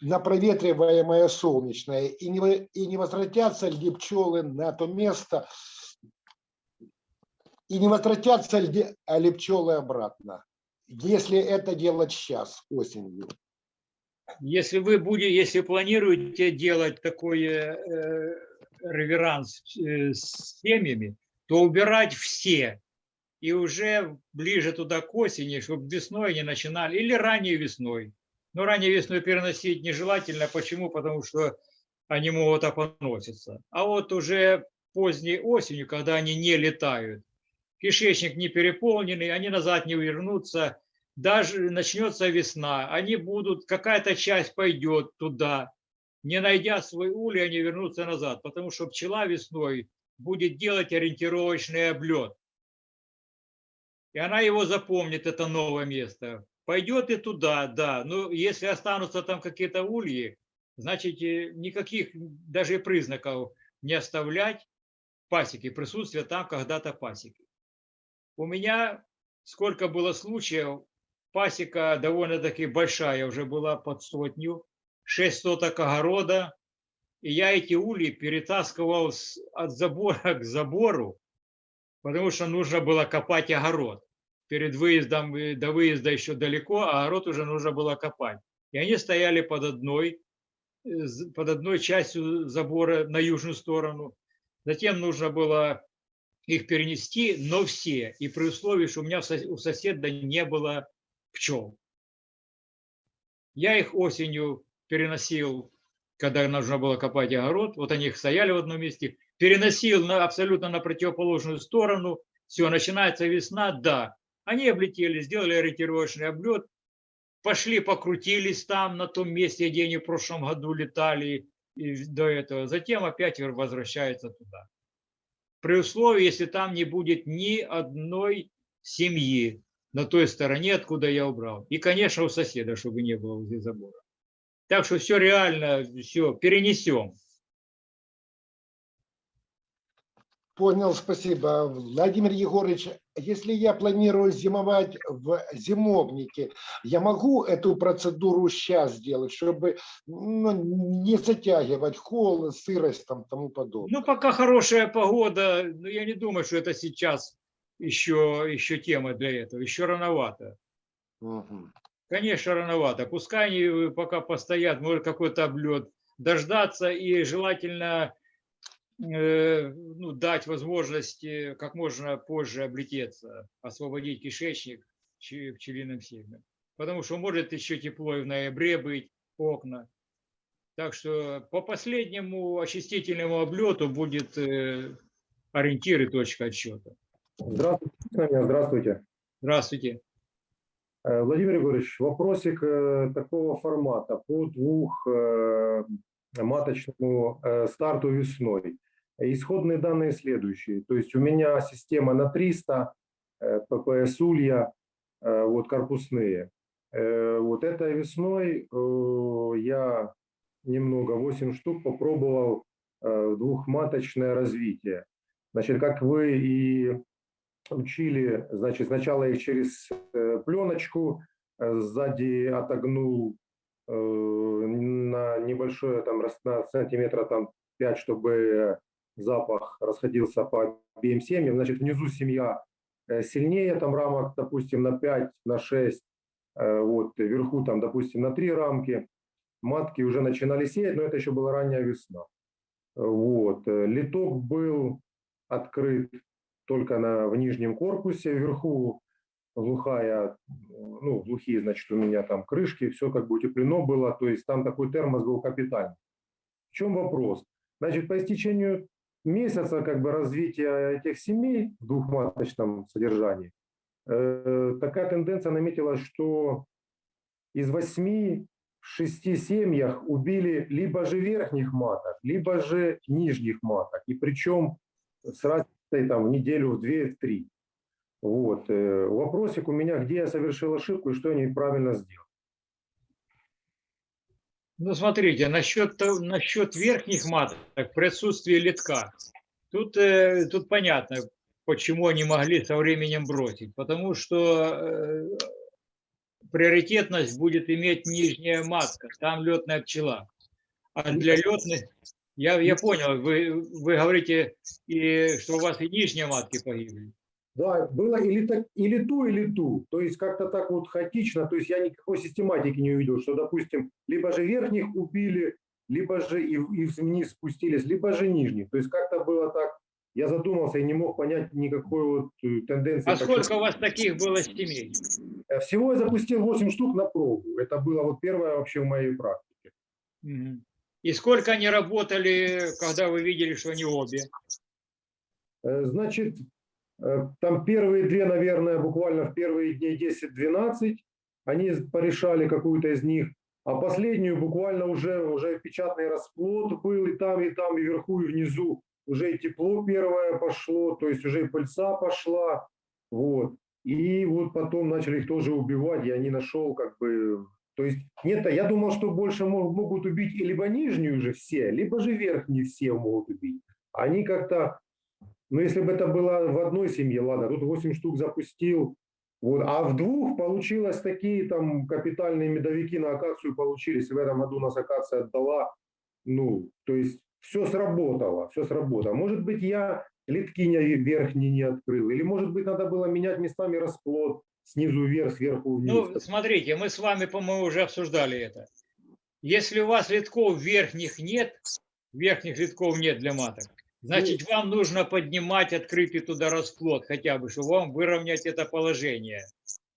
на проветриваемое солнечное? И не, и не возвратятся ли пчелы на то место, и не возвратятся ли, ли пчелы обратно, если это делать сейчас, осенью? Если вы будете, если планируете делать такой э, э, реверанс э, с семьями, то убирать все и уже ближе туда к осени, чтобы весной не начинали, или ранней весной. Но ранней весной переносить нежелательно. Почему? Потому что они могут опоноситься. А вот уже поздней осенью, когда они не летают, кишечник не переполненный, они назад не вернутся, даже начнется весна, они будут, какая-то часть пойдет туда, не найдя свой улей, они вернутся назад, потому что пчела весной будет делать ориентировочный облет. И она его запомнит, это новое место. Пойдет и туда, да, но если останутся там какие-то ульи, значит э, никаких даже признаков не оставлять пасеки, присутствие там когда-то пасеки. У меня сколько было случаев, пасека довольно-таки большая, уже была под сотню, 6 соток огорода, и я эти ульи перетаскивал от забора к забору, потому что нужно было копать огород. Перед выездом, э, до выезда еще далеко, а огород уже нужно было копать. И они стояли под одной, э, под одной частью забора на южную сторону. Затем нужно было их перенести, но все. И при условии, что у меня у соседа не было пчел. Я их осенью переносил, когда нужно было копать огород. Вот они их стояли в одном месте. Переносил на, абсолютно на противоположную сторону. Все, начинается весна, да. Они облетели, сделали ориентировочный облет, пошли, покрутились там, на том месте, где они в прошлом году летали и до этого. Затем опять возвращаются туда. При условии, если там не будет ни одной семьи на той стороне, откуда я убрал. И, конечно, у соседа, чтобы не было возле забора. Так что все реально, все перенесем. Понял, спасибо. Владимир Егорович, если я планирую зимовать в зимовнике, я могу эту процедуру сейчас сделать, чтобы ну, не затягивать холод, сырость там тому подобное? Ну, пока хорошая погода, но я не думаю, что это сейчас еще, еще тема для этого. Еще рановато. Мгм. Конечно, рановато. Пускай они э, пока постоят, может какой-то облет, дождаться и желательно э, ну, дать возможность э, как можно позже облететься, освободить кишечник пчелиным семьям. Потому что может еще тепло и в ноябре быть, окна. Так что по последнему очистительному облету будет э, ориентир и точка отсчета. Здравствуйте, здравствуйте. Здравствуйте. Э, Владимир Егорович, вопросик э, такого формата по двух э, маточному старту весной. Исходные данные следующие. То есть у меня система на 300, э, ППС улья, вот корпусные. Вот этой весной я немного, 8 штук, попробовал двухматочное развитие. Значит, как вы и учили, значит, сначала их через э, пленочку, э, сзади отогнул э, на небольшое, там, на сантиметра там 5, чтобы запах расходился по обеим семьям. Значит, внизу семья сильнее, там рамок, допустим, на 5, на 6, э, вот, вверху там, допустим, на 3 рамки. Матки уже начинали сеять, но это еще была ранняя весна. Вот. Литок был открыт только на, в нижнем корпусе, вверху глухая, ну, глухие, значит, у меня там крышки, все как бы утеплено было, то есть там такой термос был капитальный. В чем вопрос? Значит, по истечению месяца как бы развития этих семей в двухматочном содержании, э, такая тенденция наметилась, что из восьми в шести семьях убили либо же верхних маток, либо же нижних маток. И причем с разницей там в неделю, в две, в три. Вот. э, Вопросик у меня, где я совершил ошибку и что я неправильно сделал. Ну, смотрите, насчет, насчет верхних маток, присутствие литка. Тут, э, тут понятно, почему они могли со временем бросить. Потому что э, приоритетность будет иметь нижняя матка, там летная пчела. А для летных, я, я понял, вы, вы говорите, и, что у вас и нижние матки погибли. Да, было или, так, или ту, или ту. То есть как-то так вот хаотично, то есть я никакой систематики не увидел, что, допустим, либо же верхних убили, либо же и, и вниз спустились, либо же нижних. То есть как-то было так, я задумался и не мог понять никакой вот э, тенденции. А почему. сколько у вас таких было семей? Э, Всего я запустил 8 штук на пробу. Это было вот первое вообще в моей практике. Мгм. И сколько они работали, когда вы видели, что они обе? Э, Значит, э, там первые две, наверное, буквально в первые дней 10-12, они порешали какую-то из них, а последнюю буквально уже, уже печатный расплод был и там, и там, и вверху, и внизу. Уже и тепло первое пошло, то есть уже и пыльца пошла. Вот. И вот потом начали их тоже убивать, я не нашел как бы... То есть нет, я думал, что больше мог- могут убить либо нижнюю же все, либо же верхнюю все могут убить. Они как-то ну, если бы это было в одной семье, ладно, тут 8 штук запустил, вот, а в двух получилось такие там капитальные медовики на акацию получились. В этом году у нас акация отдала, ну, то есть все сработало, все сработало. Может быть, я литкиня верхний не открыл, или может быть, надо было менять местами расплод снизу вверх, сверху вниз. Ну, смотрите, мы с вами, по-моему, уже обсуждали это. Если у вас литков верхних нет, верхних литков нет для маток, значит, вам нужно поднимать открытый туда расплод хотя бы, чтобы вам выровнять это положение.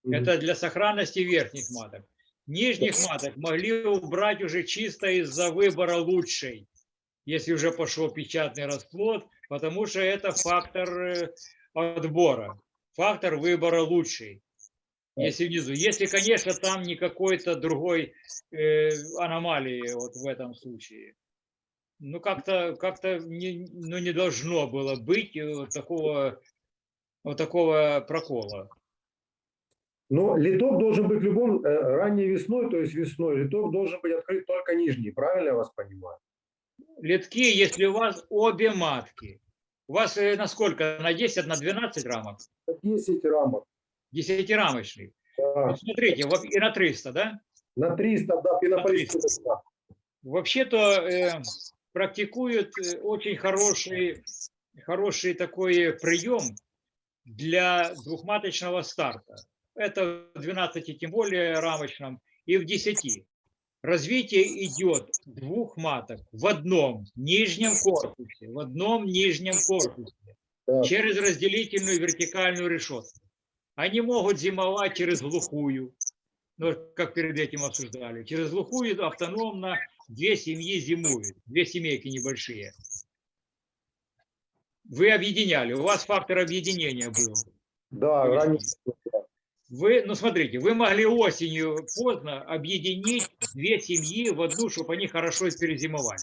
Это для сохранности верхних маток. Нижних маток могли убрать уже чисто из-за выбора лучшей, если уже пошел печатный расплод, потому что это фактор э, отбора, фактор выбора лучшей. Если внизу. Если, конечно, там не какой-то другой э, аномалии вот в этом случае. Ну, как-то как не, ну, не должно было быть э, вот такого, вот такого прокола. Но литок должен быть любом, э, ранней весной, то есть весной, литок должен быть открыт только нижний, правильно я вас понимаю? Литки, если у вас обе матки, У вас э, на сколько? На 10, на 12 рамок? 10 рамок. 10-рамочный. Да. Вот смотрите, и на 300, да? На 300, да, пенополистовый. да. Вообще-то э, практикуют э, очень хороший, хороший такой прием для двухматочного старта. Это в 12 тем более рамочном и в 10. Развитие идет двух маток в одном нижнем корпусе, в одном нижнем корпусе Так. через разделительную вертикальную решетку. Они могут зимовать через глухую, ну, как перед этим обсуждали. Через глухую автономно две семьи зимуют, две семейки небольшие. Вы объединяли, у вас фактор объединения был. Да, ранее. Вы, ну смотрите, вы могли осенью поздно объединить две семьи в одну, чтобы они хорошо перезимовали.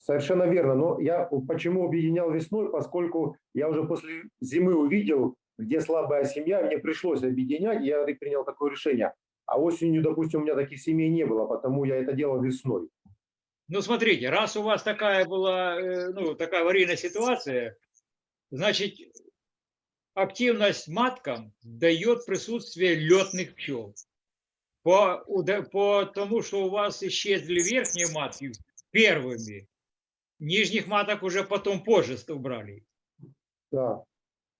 Совершенно верно. Но я почему объединял весной, поскольку я уже после зимы увидел, где слабая семья, мне пришлось объединять, я принял такое решение. А осенью, допустим, у меня таких семей не было, потому я это делал весной. Ну, смотрите, раз у вас такая была, э, ну, такая аварийная ситуация, значит, активность маткам дает присутствие летных пчел. По, по тому, что у вас исчезли верхние матки первыми, нижних маток уже потом позже убрали. Да.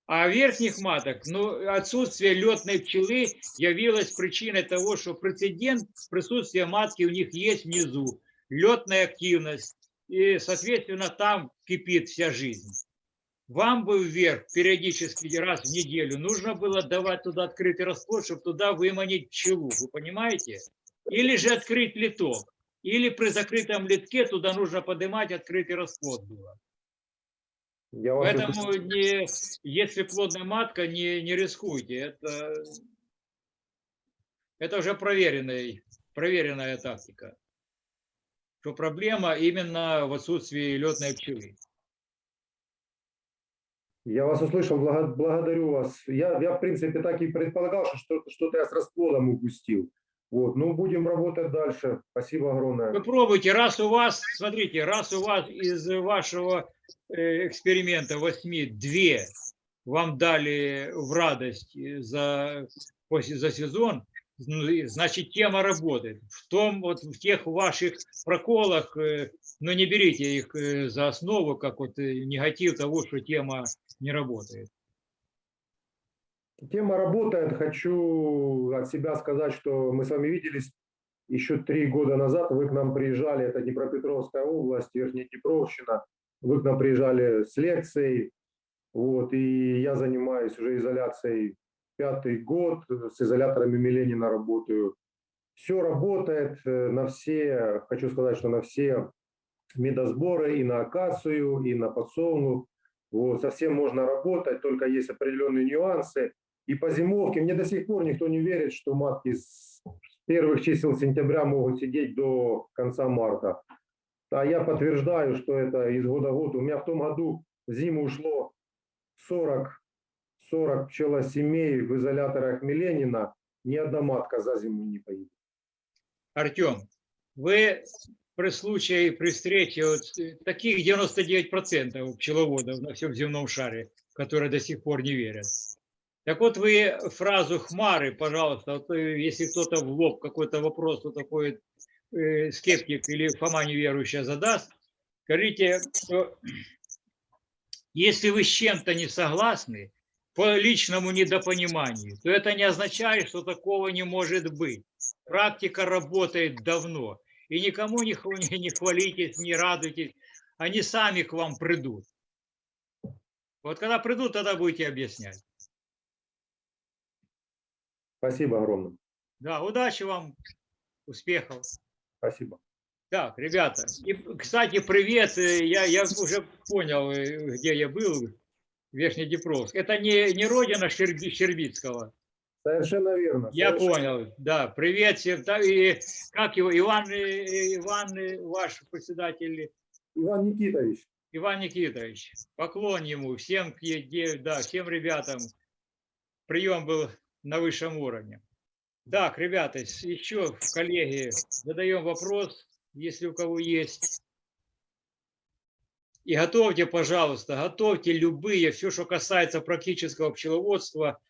А верхних маток, ну, отсутствие летной пчелы явилось причиной того, что прецедент присутствия матки у них есть внизу, летная активность, и, соответственно, там кипит вся жизнь. Вам бы вверх периодически раз в неделю нужно было давать туда открытый расплод, чтобы туда выманить пчелу, вы понимаете? Или же открыть литок, или при закрытом литке туда нужно поднимать открытый расплод было. Я вас Поэтому не, если плодная матка, не, не рискуйте. Это, это уже проверенная, проверенная тактика. Что проблема именно в отсутствии летной пчелы. Я вас услышал, благо- благодарю вас. Я, я, в принципе, так и предполагал, что- что-то я с расплодом упустил. Вот, ну, будем работать дальше. Спасибо огромное. Вы пробуйте, раз у вас, смотрите, раз у вас из вашего э, эксперимента восьми две вам дали в радость э, за, после- за сезон, ну, значит, тема работает. В том, вот в тех ваших проколах, э, но не берите их за основу, как вот негатив того, что тема не работает. Тема работает. Хочу от себя сказать, что мы с вами виделись еще три года назад. Вы к нам приезжали, это Днепропетровская область, Верхняя Днепровщина. Вы к нам приезжали с лекцией. Вот, и я занимаюсь уже изоляцией пятый год, с изоляторами Миленина работаю. Все работает э, на все, хочу сказать, что на все медосборы, и на акацию, и на подсолнух. Вот, совсем можно работать, только есть определенные нюансы. И по зимовке мне до сих пор никто не верит, что матки с первых чисел сентября могут сидеть до конца марта. А я подтверждаю, что это из года в год. У меня в том году в зиму ушло 40, 40 пчелосемей в изоляторах Миленина. Ни одна матка за зиму не поедет. Артем, вы при случае, при встрече вот таких 99% пчеловодов на всем земном шаре, которые до сих пор не верят. Так вот вы фразу «хмары», пожалуйста, э, если кто-то в лоб какой-то вопрос вот такой э, скептик или Фома неверующая задаст, скажите, что если вы с чем-то не согласны, по личному недопониманию, то это не означает, что такого не может быть. Практика работает давно. И никому не [laughs] не хвалитесь, не радуйтесь. Они сами к вам придут. Вот когда придут, тогда будете объяснять. Спасибо огромное. Да, удачи вам, успехов. Спасибо. Так, ребята, и, кстати, привет, э, я, я уже понял, э, где я был, Верхнеднепровск. Это не, не родина Щерби- Щербицкого. Совершенно верно. Я совершенно понял, да, привет всем. Да, И как его, Иван, э, Иван, ваш председатель, Иван Никитович. Иван Никитович, поклон ему, всем, да, всем ребятам. Прием был на высшем уровне. Так, ребята, еще коллеги, задаем вопрос, если у кого есть. И готовьте, пожалуйста, готовьте любые, все, что касается практического пчеловодства,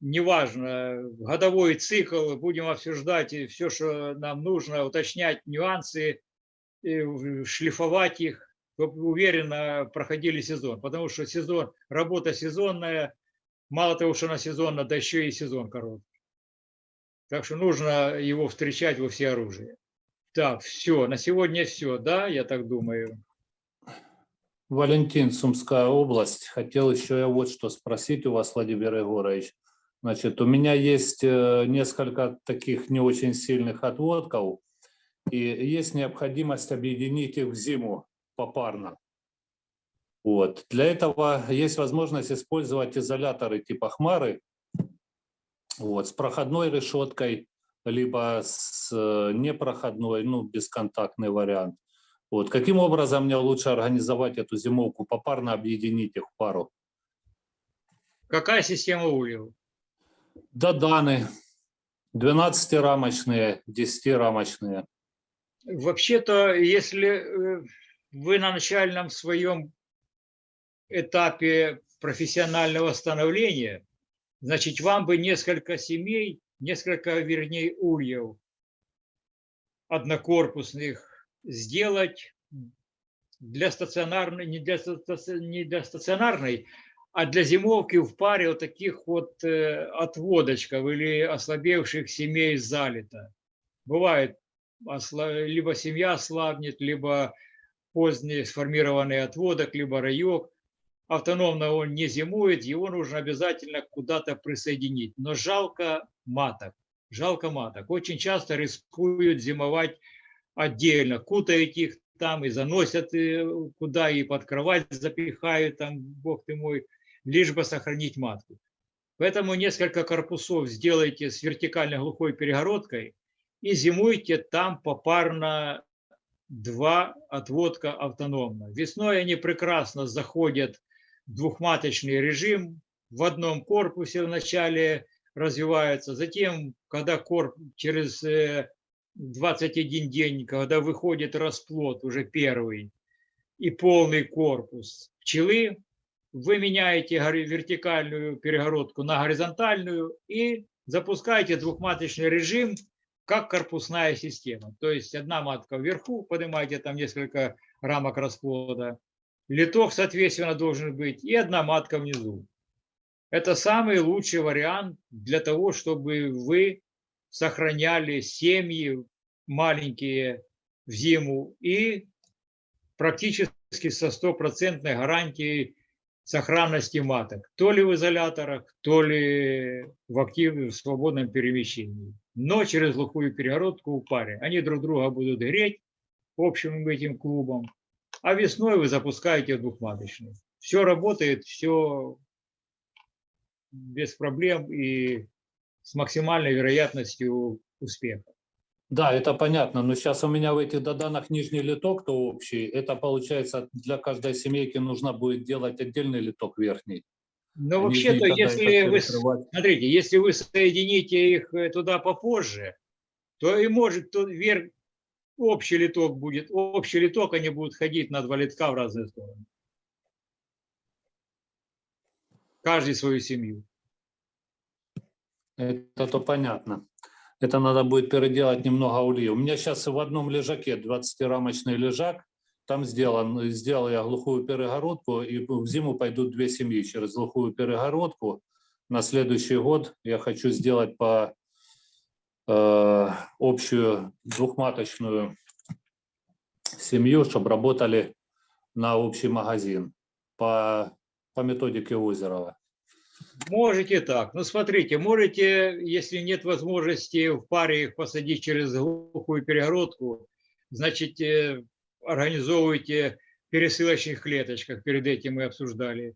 неважно, годовой цикл, будем обсуждать все, что нам нужно, уточнять нюансы, шлифовать их, уверенно проходили сезон. Потому что сезон, работа сезонная, мало того, что она сезонная, да еще и сезон короткий. Так что нужно его встречать во все оружие. Так, все, на сегодня все, да, я так думаю. Валентин, Сумская область. Хотел еще я вот что спросить у вас, Владимир Егорович. Значит, у меня есть э, несколько таких не очень сильных отводков, и есть необходимость объединить их в зиму попарно. Вот. Для этого есть возможность использовать изоляторы типа хмары, вот, с проходной решеткой, либо с э, непроходной, ну, бесконтактный вариант. Вот. Каким образом мне лучше организовать эту зимовку, попарно объединить их в пару? Какая система ульев? Доданы 12-рамочные, 10-рамочные. Вообще-то, если э, вы на начальном своем этапе профессионального становления, значит, вам бы несколько семей, несколько, вернее, ульев однокорпусных сделать для стационарной, не для, не для стационарной, а для зимовки в паре вот таких вот э, отводочков или ослабевших семей залито. Бывает, либо семья слабнет, либо поздний сформированный отводок, либо раек. Автономно он не зимует, его нужно обязательно куда-то присоединить. Но жалко маток, жалко маток. Очень часто рискуют зимовать отдельно, кутают их там и заносят э, куда, и под кровать запихают, там, бог ты мой, лишь бы сохранить матку. Поэтому несколько корпусов сделайте с вертикально глухой перегородкой и зимуйте там попарно два отводка автономно. Весной они прекрасно заходят двухматочный режим, в одном корпусе вначале развиваются, затем, когда корп через э, 21 день, когда выходит расплод уже первый и полный корпус пчелы, вы меняете вертикальную перегородку на горизонтальную и запускаете двухматочный режим, как корпусная система. То есть одна матка вверху, поднимаете там несколько рамок расплода, литок, соответственно, должен быть, и одна матка внизу. Это самый лучший вариант для того, чтобы вы сохраняли семьи маленькие в зиму и практически со стопроцентной гарантией сохранности маток, то ли в изоляторах, то ли в активном в свободном перемещении, но через глухую перегородку в паре. Они друг друга будут греть общим этим клубом, а весной вы запускаете двухматочный. Все работает, все без проблем и с максимальной вероятностью успеха. Да, это понятно, но сейчас у меня в этих доданах нижний литок, то общий, это получается для каждой семейки нужно будет делать отдельный литок верхний. Но вообще-то, если вы, смотрите, если вы соедините их э, туда попозже, то и может то вверх общий литок будет, общий литок, они будут ходить на два литка в разные стороны. Каждый свою семью. Это то понятно. Это надо будет переделать немного ульи. У меня сейчас в одном лежаке 20-рамочный лежак, там сделан, сделал я глухую перегородку, и в зиму пойдут две семьи через глухую перегородку. На следующий год я хочу сделать по общую двухматочную семью, чтобы работали на общий магазин по, по методике Озерова. Можете так. Ну, смотрите, можете, если нет возможности в паре их посадить через глухую перегородку, значит, э, организовывайте в пересылочных клеточках. Перед этим мы обсуждали,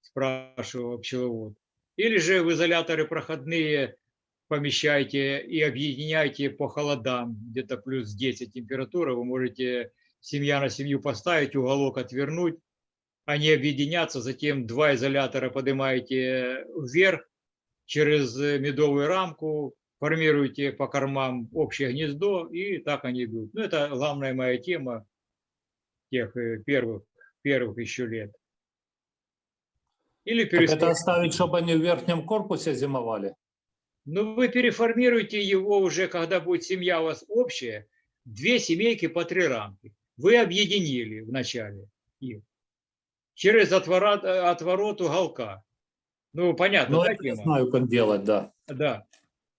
спрашивал пчеловод. Или же в изоляторы проходные помещайте и объединяйте по холодам, где-то плюс 10 температура, вы можете семья на семью поставить, уголок отвернуть, они объединятся, затем два изолятора поднимаете вверх через медовую рамку, формируете по кормам общее гнездо, и так они идут. Ну, это главная моя тема тех э, первых, первых еще лет. Или Так это оставить, чтобы они в верхнем корпусе зимовали? Ну, вы переформируете его уже, когда будет семья у вас общая, две семейки по три рамки. Вы объединили вначале их через отворот, отворот уголка. Ну, понятно, Ну, да, я знаю, как делать, да. Да.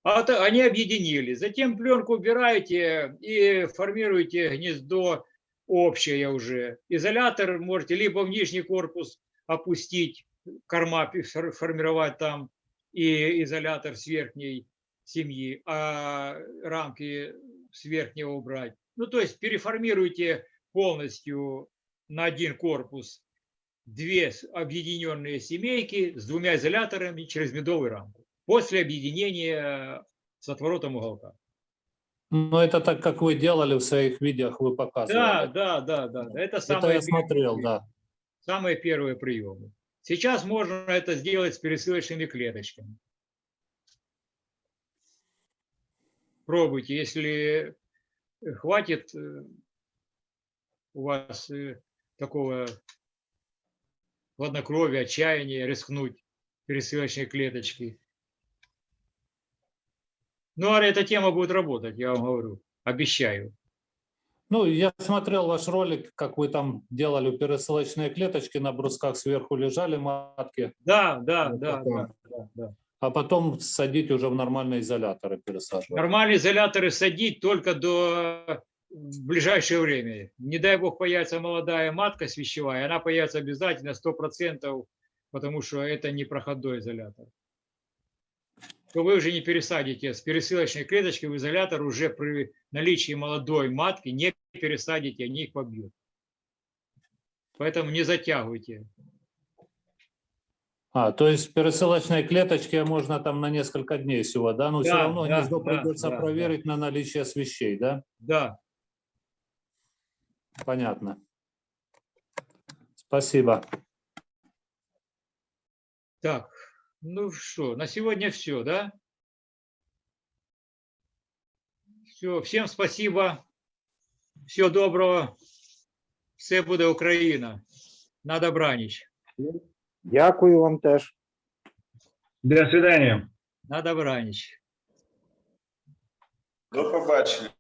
А то они объединили. Затем пленку убираете и формируете гнездо общее уже. Изолятор можете либо в нижний корпус опустить, корма формировать там, и изолятор с верхней семьи, а рамки с верхнего убрать. Ну, то есть переформируйте полностью на один корпус две объединенные семейки с двумя изоляторами через медовую рамку после объединения с отворотом уголка. Но это так, как вы делали в своих видеох, вы показывали. да, да, да. да. Это Это самые я смотрел, да. Самые первые приемы. Сейчас можно это сделать с пересылочными клеточками. Пробуйте, если хватит э, у вас э, такого хладнокровия, отчаяния рискнуть пересылочной клеточки. Ну, а эта тема будет работать, я вам говорю, обещаю. Ну, я смотрел ваш ролик, как вы там делали пересылочные клеточки, на брусках сверху лежали матки, Да, да, Вот да, да, да, да. а потом садить уже в нормальные изоляторы пересаживать. Нормальные изоляторы садить только до в ближайшее время. Не дай бог появится молодая матка свящевая, она появится обязательно 100%, потому что это не проходной изолятор. То вы уже не пересадите с пересылочной клеточки в изолятор уже при наличии молодой матки не пересадите, они их побьют. Поэтому не затягивайте. А, то есть пересылочные клеточки можно там на несколько дней всего, да? Но все Да, равно да, гнездо да, придется да, да. проверить на наличие свещей, да? Да, Понятно. Спасибо. так, ну что, на сегодня все, да? Все, всем спасибо. Всего доброго. Все буде Україна. На добраніч. Дякую вам теж. До свидания. На добраніч. До побачення.